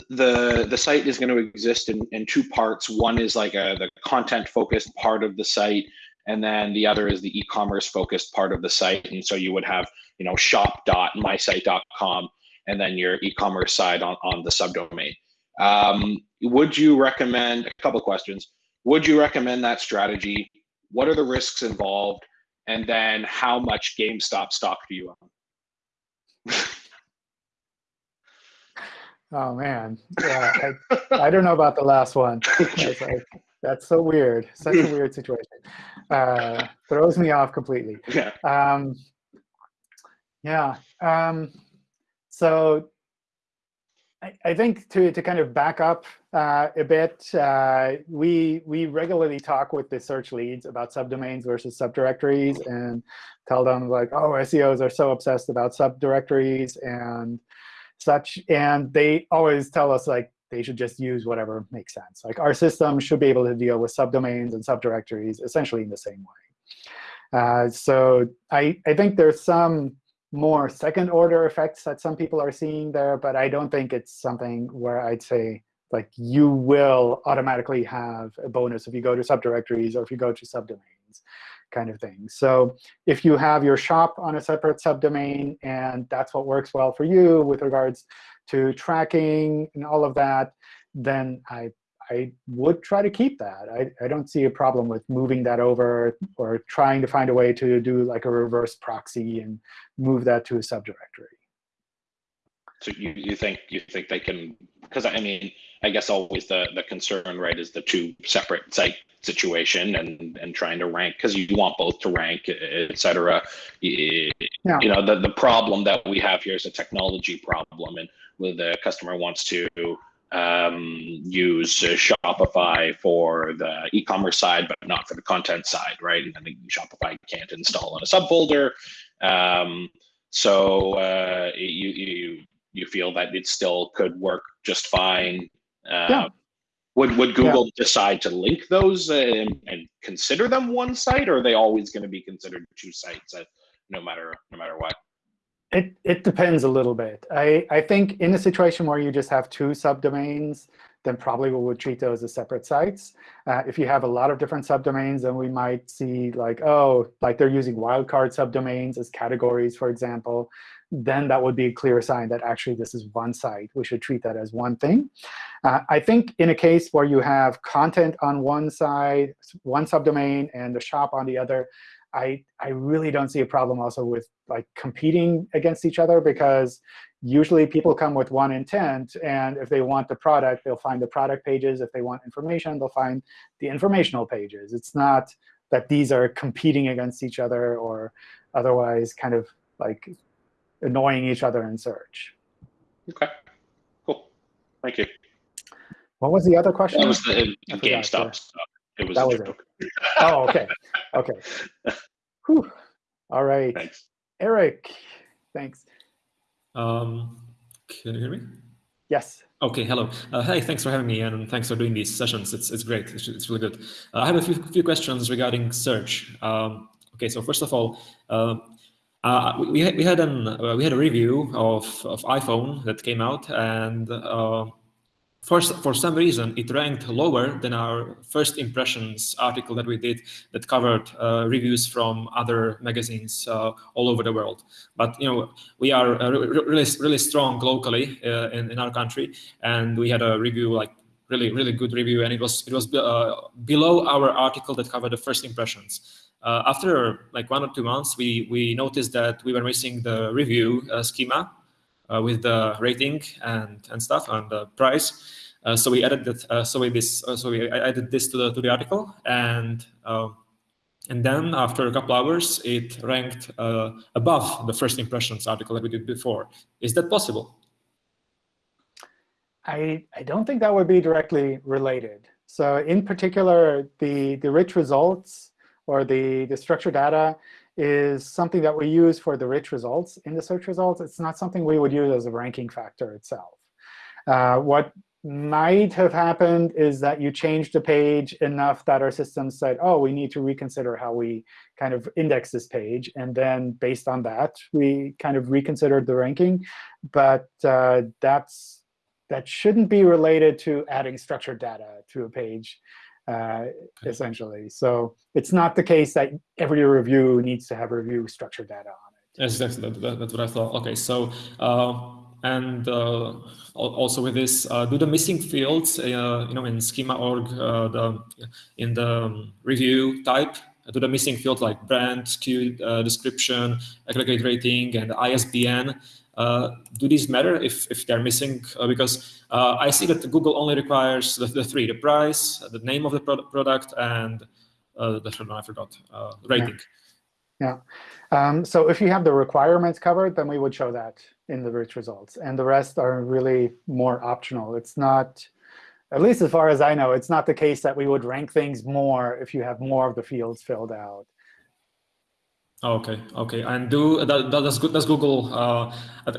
[SPEAKER 16] the the site is going to exist in, in two parts. One is like a the content focused part of the site, and then the other is the e-commerce focused part of the site. And so you would have you know shop.mysite.com and then your e-commerce side on, on the subdomain. Um, would you recommend a couple questions? Would you recommend that strategy? What are the risks involved? And then how much GameStop stock do you own?
[SPEAKER 1] Oh man, yeah, I, I don't know about the last one. That's, like, that's so weird. Such a weird situation. Uh, throws me off completely.
[SPEAKER 16] Yeah.
[SPEAKER 1] Um, yeah. Um, so I, I think to to kind of back up uh, a bit, uh, we we regularly talk with the search leads about subdomains versus subdirectories and tell them like, oh, SEOs are so obsessed about subdirectories and such. And they always tell us like they should just use whatever makes sense. Like our system should be able to deal with subdomains and subdirectories essentially in the same way. Uh, so I, I think there's some more second order effects that some people are seeing there, but I don't think it's something where I'd say like you will automatically have a bonus if you go to subdirectories or if you go to subdomains kind of thing. So if you have your shop on a separate subdomain and that's what works well for you with regards to tracking and all of that, then I, I would try to keep that. I, I don't see a problem with moving that over or trying to find a way to do like a reverse proxy and move that to a subdirectory.
[SPEAKER 16] So you, you think you think they can because I mean I guess always the the concern right is the two separate site situation and and trying to rank because you want both to rank etc. You, yeah. you know the the problem that we have here is a technology problem and the customer wants to um, use uh, Shopify for the e-commerce side, but not for the content side, right? And then Shopify can't install on a subfolder. Um, so uh, you, you you feel that it still could work just fine. Uh, yeah. Would would Google yeah. decide to link those and, and, consider them one site, or are they always going to be considered two sites, uh, no matter no matter what?
[SPEAKER 1] It it depends a little bit. I I think in a situation where you just have two subdomains, then probably we would treat those as separate sites. Uh, if you have a lot of different subdomains, then we might see like, oh, like they're using wildcard subdomains as categories, for example. Then that would be a clear sign that actually this is one site. We should treat that as one thing. Uh, I think in a case where you have content on one side, one subdomain, and the shop on the other, I, I really don't see a problem also with like competing against each other because usually people come with one intent. And if they want the product, they'll find the product pages. If they want information, they'll find the informational pages. It's not that these are competing against each other or otherwise kind of like annoying each other in search.
[SPEAKER 16] OK, cool. Thank you.
[SPEAKER 1] What was the other question?
[SPEAKER 16] That was the GameStop stuff. It was
[SPEAKER 1] that was
[SPEAKER 16] joke.
[SPEAKER 1] it. Oh, OK. OK. Whew. All right.
[SPEAKER 16] Thanks.
[SPEAKER 1] Eric, thanks.
[SPEAKER 17] Um, can you hear me?
[SPEAKER 1] Yes.
[SPEAKER 17] OK, hello. Uh, hey, thanks for having me, and thanks for doing these sessions. It's, it's great. It's, it's really good. Uh, I have a few, few questions regarding search. Um, OK, so first of all, uh, uh, we, had, we, had an, uh, we had a review of, of iPhone that came out, and uh, for, for some reason, it ranked lower than our first impressions article that we did that covered uh, reviews from other magazines uh, all over the world. But you know, we are uh, really, really strong locally in, in our country, and we had a review like really, really good review, and it was it was below our article that covered the first impressions. Uh, after like one or two months, we we noticed that we were missing the review schema uh, with the rating and and stuff and the price. Uh, so we added that. Uh, so we this. so we added this to the to the article, and and then after a couple hours, it ranked above the first impressions article that we did before. Is that possible?
[SPEAKER 1] I, I don't think that would be directly related. So in particular, the, the rich results or the, the structured data is something that we use for the rich results in the search results. It's not something we would use as a ranking factor itself. Uh, what might have happened is that you changed the page enough that our system said, oh, we need to reconsider how we kind of index this page. And then based on that, we kind of reconsidered the ranking. But uh, that's that shouldn't be related to adding structured data to a page uh, essentially. So it's not the case that every review needs to have review structured data on it.
[SPEAKER 17] Yes, that's, that, that, that's what I thought. OK, so uh, and uh, also with this, uh, do the missing fields, uh, you know, in schema.org, uh, the in the review type, do the missing fields like brand, SKU description, aggregate rating, and ISBN uh, do these matter if, if they're missing? Uh, because uh, I see that Google only requires the, the three, the price, the name of the pro product, and uh, the one I forgot, uh, rating.
[SPEAKER 1] Yeah. yeah. Um, so if you have the requirements covered, then we would show that in the rich results. And the rest are really more optional. It's not, at least as far as I know, it's not the case that we would rank things more if you have more of the fields filled out.
[SPEAKER 17] Okay, okay. And do does does Google? Uh,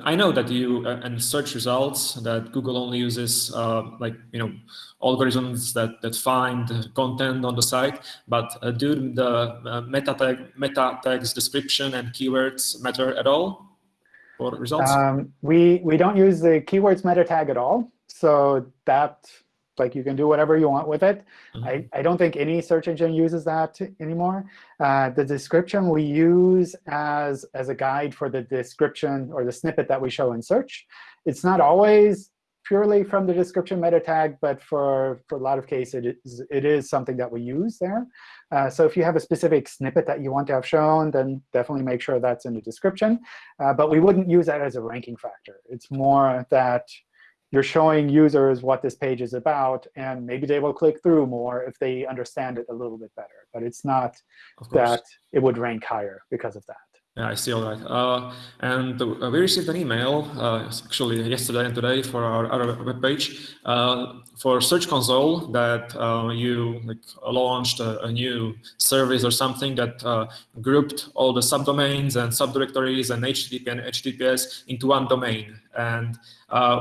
[SPEAKER 17] I know that you uh, and search results that Google only uses uh, like you know algorithms that that find content on the site. But uh, do the uh, meta tag meta tags description and keywords matter at all for results?
[SPEAKER 1] Um, we we don't use the keywords meta tag at all. So that like you can do whatever you want with it. Mm -hmm. I, I don't think any search engine uses that anymore. Uh, the description we use as, as a guide for the description or the snippet that we show in search. It's not always purely from the description meta tag, but for, for a lot of cases, it is, it is something that we use there. Uh, so if you have a specific snippet that you want to have shown, then definitely make sure that's in the description. Uh, but we wouldn't use that as a ranking factor. It's more that you're showing users what this page is about, and maybe they will click through more if they understand it a little bit better. But it's not that it would rank higher because of that.
[SPEAKER 17] Yeah, I see all right. Uh, and uh, we received an email, uh, actually yesterday and today for our other webpage uh, for Search Console that uh, you like, launched a, a, new service or something that uh, grouped all the subdomains and subdirectories and HTTP and HTTPS into one domain. And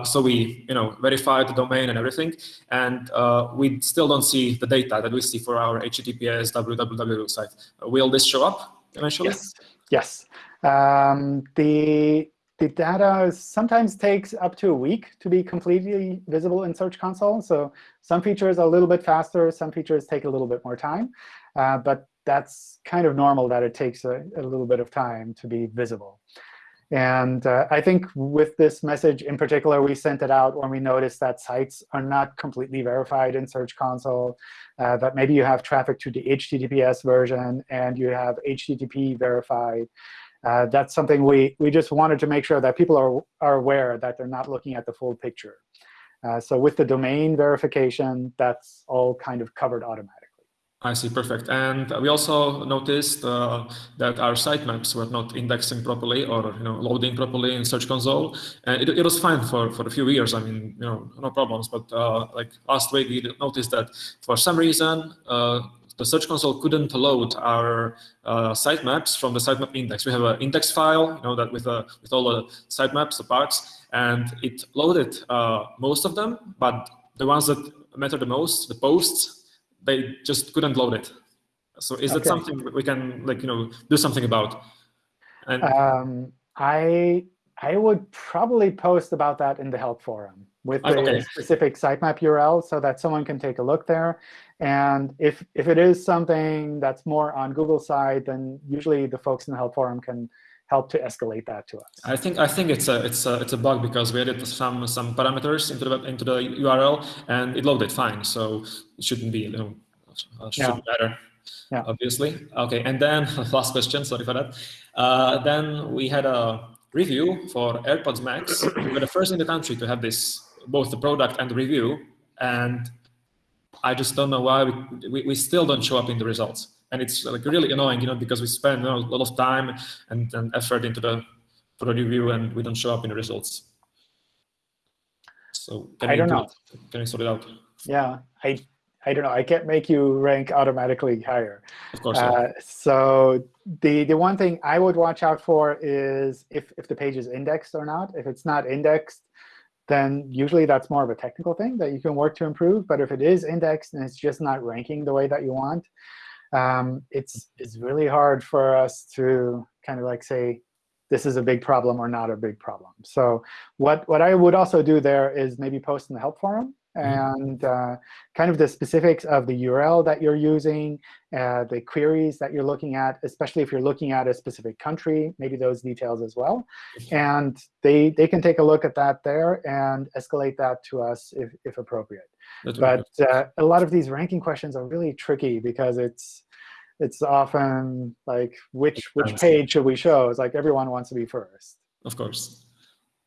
[SPEAKER 17] so we, you know, verified the domain and everything, and we still don't see the data that we see for our HTTPS www site. will this show up eventually?
[SPEAKER 1] Yes. Yes. Um, the the data sometimes takes up to a week to be completely visible in Search Console. So some features are a little bit faster. Some features take a little bit more time. Uh, but that's kind of normal that it takes a, a, little bit of time to be visible. And uh, I think with this message in particular, we sent it out when we noticed that sites are not completely verified in Search Console, uh, that maybe you have traffic to the HTTPS version and you have HTTP verified. Uh, that's something we, we just wanted to make sure that people are, are aware that they're not looking at the full picture. Uh, so with the domain verification, that's all kind of covered automatically.
[SPEAKER 17] I see, perfect. And we also noticed uh, that our sitemaps were not indexing properly or you know loading properly in Search Console. And it, it was fine for, for a few years. I mean, you know, no problems. But uh, like last week, we noticed that for some reason, uh, the Search Console couldn't load our uh, sitemaps from the sitemap index. We have an index file, you know, that with uh, with all the sitemaps, the parts, and it loaded uh, most of them, but the ones that matter the most, the posts, they just couldn't load it. So is okay. that something we can like you know do something about?
[SPEAKER 1] And um, I I would probably post about that in the help forum with the okay. specific sitemap URL so that someone can take a look there. And if if it is something that's more on Google side, then usually the folks in the help forum can help to escalate that to us.
[SPEAKER 17] I think I think it's a it's a it's a bug because we added some some parameters into the into the URL and it loaded fine, so it shouldn't be you know should yeah. better. Yeah. Obviously. Okay, and then last question. Sorry for that. Uh, then we had a review for AirPods Max. we were the first in the country to have this both the product and the review, and I just don't know why we, we, we still don't show up in the results and it's like really annoying, you know, because we spend you know, a lot of time and, and effort into the for the review, and we don't show up in the results. So can
[SPEAKER 1] I don't know.
[SPEAKER 17] It? Can you sort it out?
[SPEAKER 1] Yeah, I I don't know. I can't make you rank automatically higher.
[SPEAKER 17] Of course.
[SPEAKER 1] Uh, so the the one thing I would watch out for is if if the page is indexed or not. If it's not indexed, then usually that's more of a technical thing that you can work to improve. But if it is indexed and it's just not ranking the way that you want, um, it's, it's really hard for us to kind of like say, this is a big problem or not a big problem. So what, what I would also do there is maybe post in the help forum. And uh, kind of the specifics of the URL that you're using, uh, the queries that you're looking at, especially if you're looking at a specific country, maybe those details as well. And they, they can take a look at that there and escalate that to us if, if appropriate. That's but uh, a lot of these ranking questions are really tricky because it's it's often like which which page should we show? It's like everyone wants to be first.
[SPEAKER 17] Of course.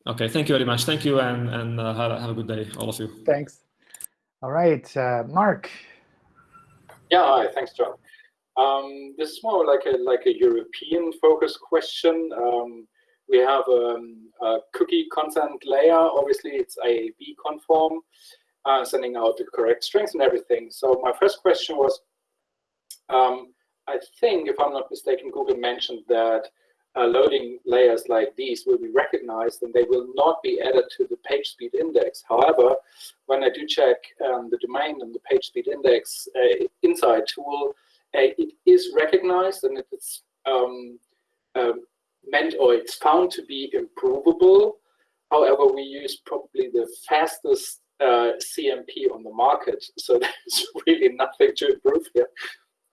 [SPEAKER 17] Okay, thank you very much. Thank you, and and uh, have, have a good day, all of you.
[SPEAKER 1] Thanks. All right, uh, Mark.
[SPEAKER 18] Yeah, hi. Thanks, John. Um, this is more like a like a European focus question. Um, we have um, a cookie consent layer. Obviously, it's IAB conform uh, sending out the correct strings and everything. So my first question was, um, I think, if I'm not mistaken, Google mentioned that uh, loading layers like these will be recognized and they will not be added to the page speed index. However, when I do check um, the domain and the page speed index uh, inside tool, uh, it is recognized and it's um, um, meant or it's found to be improvable. However, we use probably the fastest uh, CMP on the market. So there's really nothing to improve here.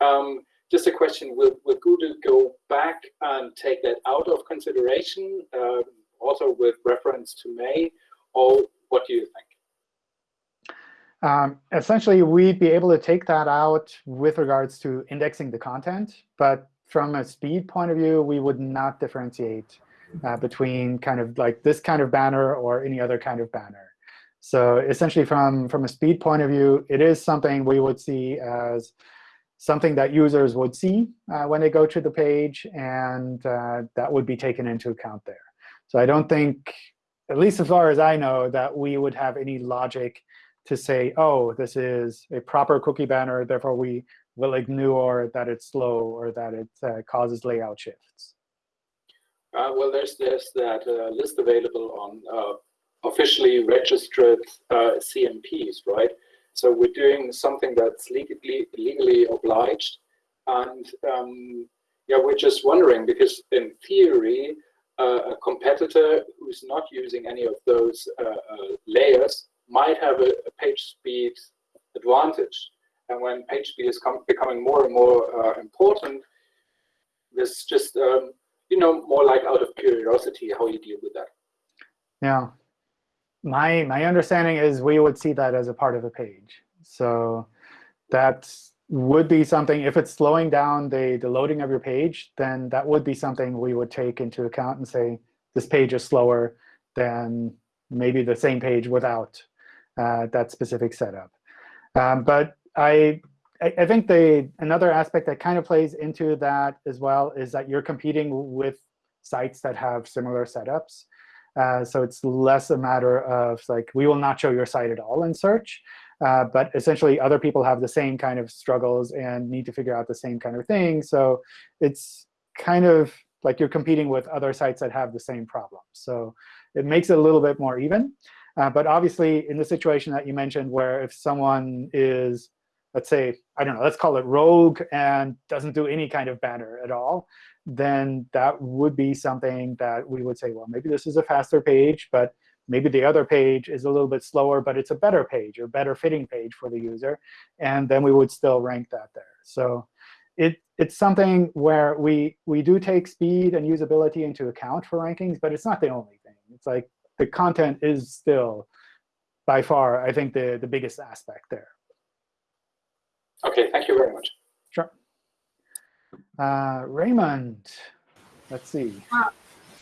[SPEAKER 18] Um, just a question, will, will Google go back and take that out of consideration, um, also with reference to May, or what do you think?
[SPEAKER 1] Um, essentially, we'd be able to take that out with regards to indexing the content. But from a speed point of view, we would not differentiate uh, between kind of like this kind of banner or any other kind of banner. So essentially, from, from a speed point of view, it is something we would see as something that users would see uh, when they go to the page, and uh, that would be taken into account there. So I don't think, at least as far as I know, that we would have any logic to say, oh, this is a proper cookie banner, therefore we will ignore that it's slow or that it uh, causes layout shifts.
[SPEAKER 18] Uh, well, there's, there's that uh, list available on uh, officially registered CMPs, right? So we're doing something that's legally legally obliged, and um, yeah, we're just wondering because in theory, uh, a competitor who's not using any of those uh, uh, layers might have a, a, page speed advantage. And when page speed is becoming more and more uh, important, this just, um, you know, more like out of curiosity how you deal with that.
[SPEAKER 1] Yeah. My, my understanding is we would see that as a part of a page. So that would be something, if it's slowing down the, the loading of your page, then that would be something we would take into account and say, this page is slower than maybe the same page without uh, that specific setup. Um, but I, I think the another aspect that kind of plays into that as well is that you're competing with sites that have similar setups. Uh, so it's less a matter of like, we will not show your site at all in search. Uh, but essentially, other people have the same kind of struggles and need to figure out the same kind of thing. So it's kind of like you're competing with other sites that have the same problem. So it makes it a little bit more even. Uh, but obviously, in the situation that you mentioned, where if someone is, let's say, I don't know, let's call it rogue and doesn't do any kind of banner at all, then that would be something that we would say, well, maybe this is a faster page, but Maybe the other page is a little bit slower, but it's a better page or better fitting page for the user. And then we would still rank that there. So it, it's something where we, we do take speed and usability into account for rankings, but it's not the only thing. It's like the content is still, by far, I think, the, the biggest aspect there.
[SPEAKER 18] OK, thank you very much.
[SPEAKER 1] Sure. Uh, Raymond, let's see.
[SPEAKER 19] Uh,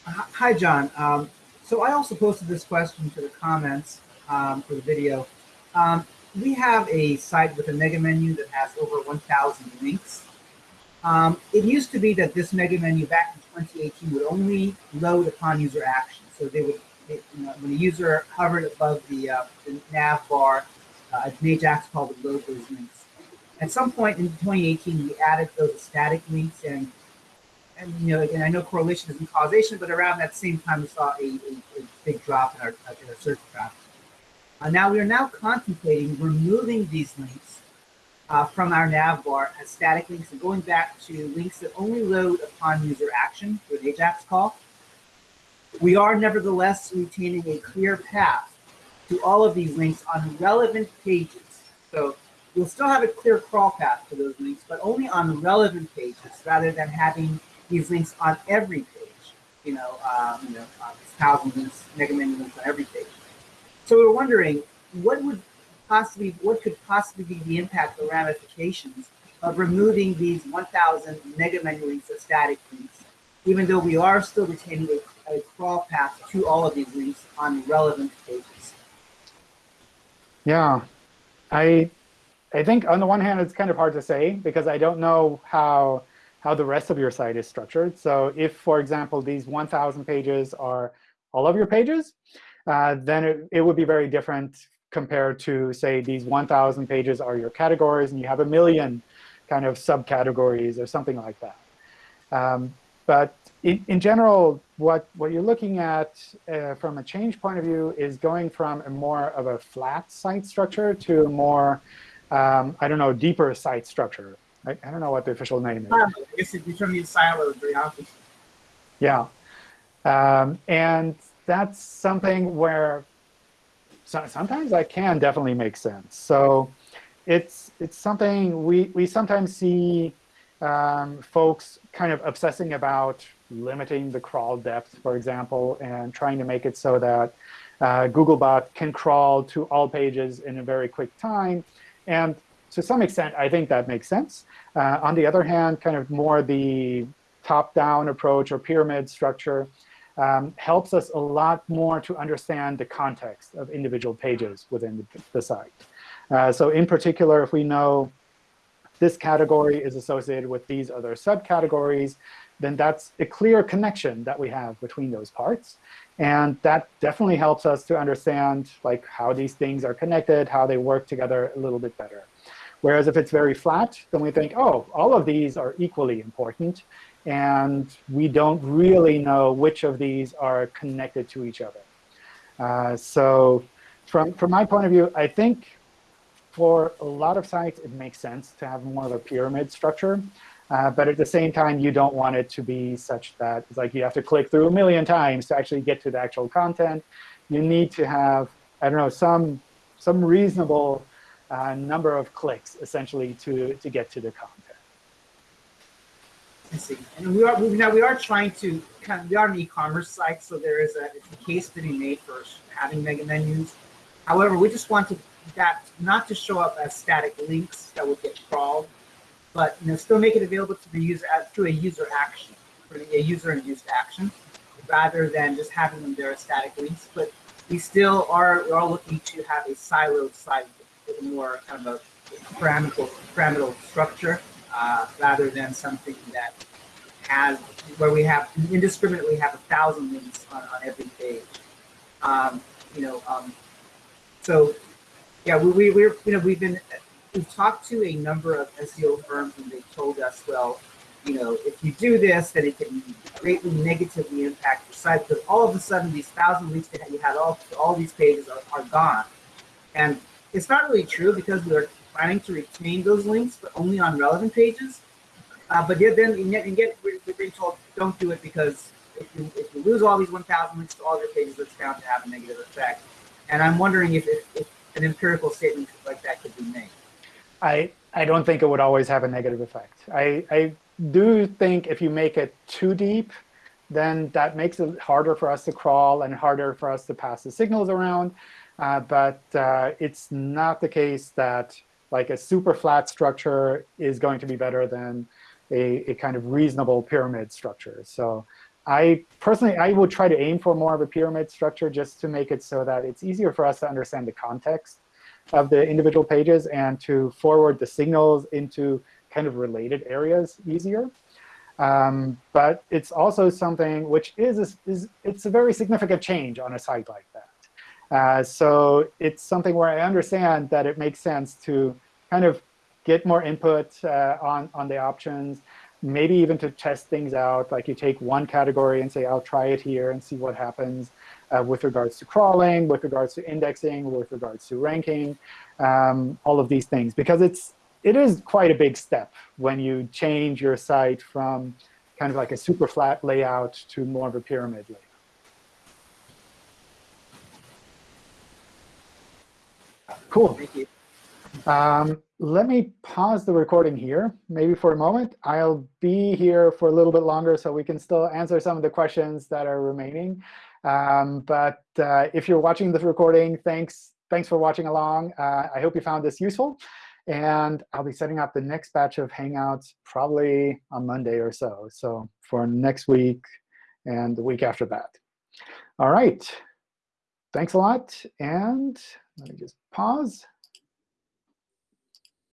[SPEAKER 19] hi, John. Um, so I also posted this question to the comments um, for the video. Um, we have a site with a mega menu that has over 1,000 links. Um, it used to be that this mega menu back in 2018 would only load upon user action. So they would, it, you know, when a user hovered above the, uh, the nav bar, uh, an Ajax call would load those links. At some point in 2018, we added those static links and and you know, again, I know correlation isn't causation, but around that same time, we saw a, a, a big drop in our, in our search traffic. Uh, now we are now contemplating removing these links uh, from our nav bar as static links and going back to links that only load upon user action through an AJAX call. We are nevertheless retaining a clear path to all of these links on relevant pages. So you'll still have a clear crawl path to those links, but only on the relevant pages rather than having these links on every page. You know, um, you know, uh, thousands links, mega links on every page. So we're wondering, what would possibly, what could possibly be the impact or ramifications of removing these 1,000 mega links as static links, even though we are still retaining a, a crawl path to all of these links on relevant pages?
[SPEAKER 1] Yeah, I I think on the one hand, it's kind of hard to say because I don't know how how the rest of your site is structured. So if, for example, these 1,000 pages are all of your pages, uh, then it, it would be very different compared to, say, these 1,000 pages are your categories, and you have a million kind of subcategories or something like that. Um, but in, in general, what, what you're looking at uh, from a change point of view is going from a more of a flat site structure to a more, um, I don't know, deeper site structure. I, I don't know what the official name is.
[SPEAKER 19] I guess it silos very often.
[SPEAKER 1] Yeah. Um, and that's something where so, sometimes that can definitely make sense. So it's it's something we, we sometimes see um, folks kind of obsessing about limiting the crawl depth, for example, and trying to make it so that uh, Googlebot can crawl to all pages in a very quick time. And to some extent, I think that makes sense. Uh, on the other hand, kind of more the top-down approach or pyramid structure um, helps us a lot more to understand the context of individual pages within the, the site. Uh, so in particular, if we know this category is associated with these other subcategories, then that's a clear connection that we have between those parts. And that definitely helps us to understand like how these things are connected, how they work together a little bit better. Whereas if it's very flat, then we think, oh, all of these are equally important. And we don't really know which of these are connected to each other. Uh, so from, from my point of view, I think for a lot of sites, it makes sense to have more of a pyramid structure. Uh, but at the same time, you don't want it to be such that it's like you have to click through a million times to actually get to the actual content. You need to have, I don't know, some, some reasonable uh, number of clicks, essentially, to, to get to the content.
[SPEAKER 19] I see. And we are we, now we are trying to kind of we are an e-commerce site, so there is a, a case to be made for having mega menus. However, we just want to, that not to show up as static links that would get crawled, but you know still make it available to the user as, through a user action, a user-induced action, rather than just having them there as static links. But we still are we are looking to have a siloed site with a more kind of a pyramidal pyramidal structure uh, rather than something that has where we have indiscriminately have a thousand links on, on every page. Um, you know, um, so yeah, we, we we're you know we've been we've talked to a number of SEO firms and they told us, well, you know, if you do this, then it can greatly negatively impact your site because all of a sudden these thousand links that you had all all these pages are, are gone, and it's not really true because we're planning to retain those links, but only on relevant pages. Uh, but yet then and yet, and yet we're, we're being told don't do it because if you, if you lose all these 1,000 links to all your pages, it's bound to have a negative effect. And I'm wondering if, if, if an empirical statement like that could be made.
[SPEAKER 1] I, I don't think it would always have a negative effect. I, I do think if you make it too deep, then that makes it harder for us to crawl and harder for us to pass the signals around. Uh, but uh, it's not the case that like a super flat structure is going to be better than a, a kind of reasonable pyramid structure. So I personally, I would try to aim for more of a pyramid structure just to make it so that it's easier for us to understand the context of the individual pages and to forward the signals into kind of related areas easier. Um, but it's also something which is, is it's a very significant change on a site like that. Uh, so it's something where I understand that it makes sense to kind of get more input uh, on, on the options, maybe even to test things out. Like you take one category and say, I'll try it here and see what happens uh, with regards to crawling, with regards to indexing, with regards to ranking, um, all of these things. Because it's, it is quite a big step when you change your site from kind of like a super flat layout to more of a pyramid layout. Cool.
[SPEAKER 19] Thank you.
[SPEAKER 1] Um, let me pause the recording here, maybe for a moment. I'll be here for a little bit longer so we can still answer some of the questions that are remaining. Um, but uh, if you're watching this recording, thanks, thanks for watching along. Uh, I hope you found this useful. And I'll be setting up the next batch of Hangouts probably on Monday or so. So for next week and the week after that. All right. Thanks a lot. And let me just pause.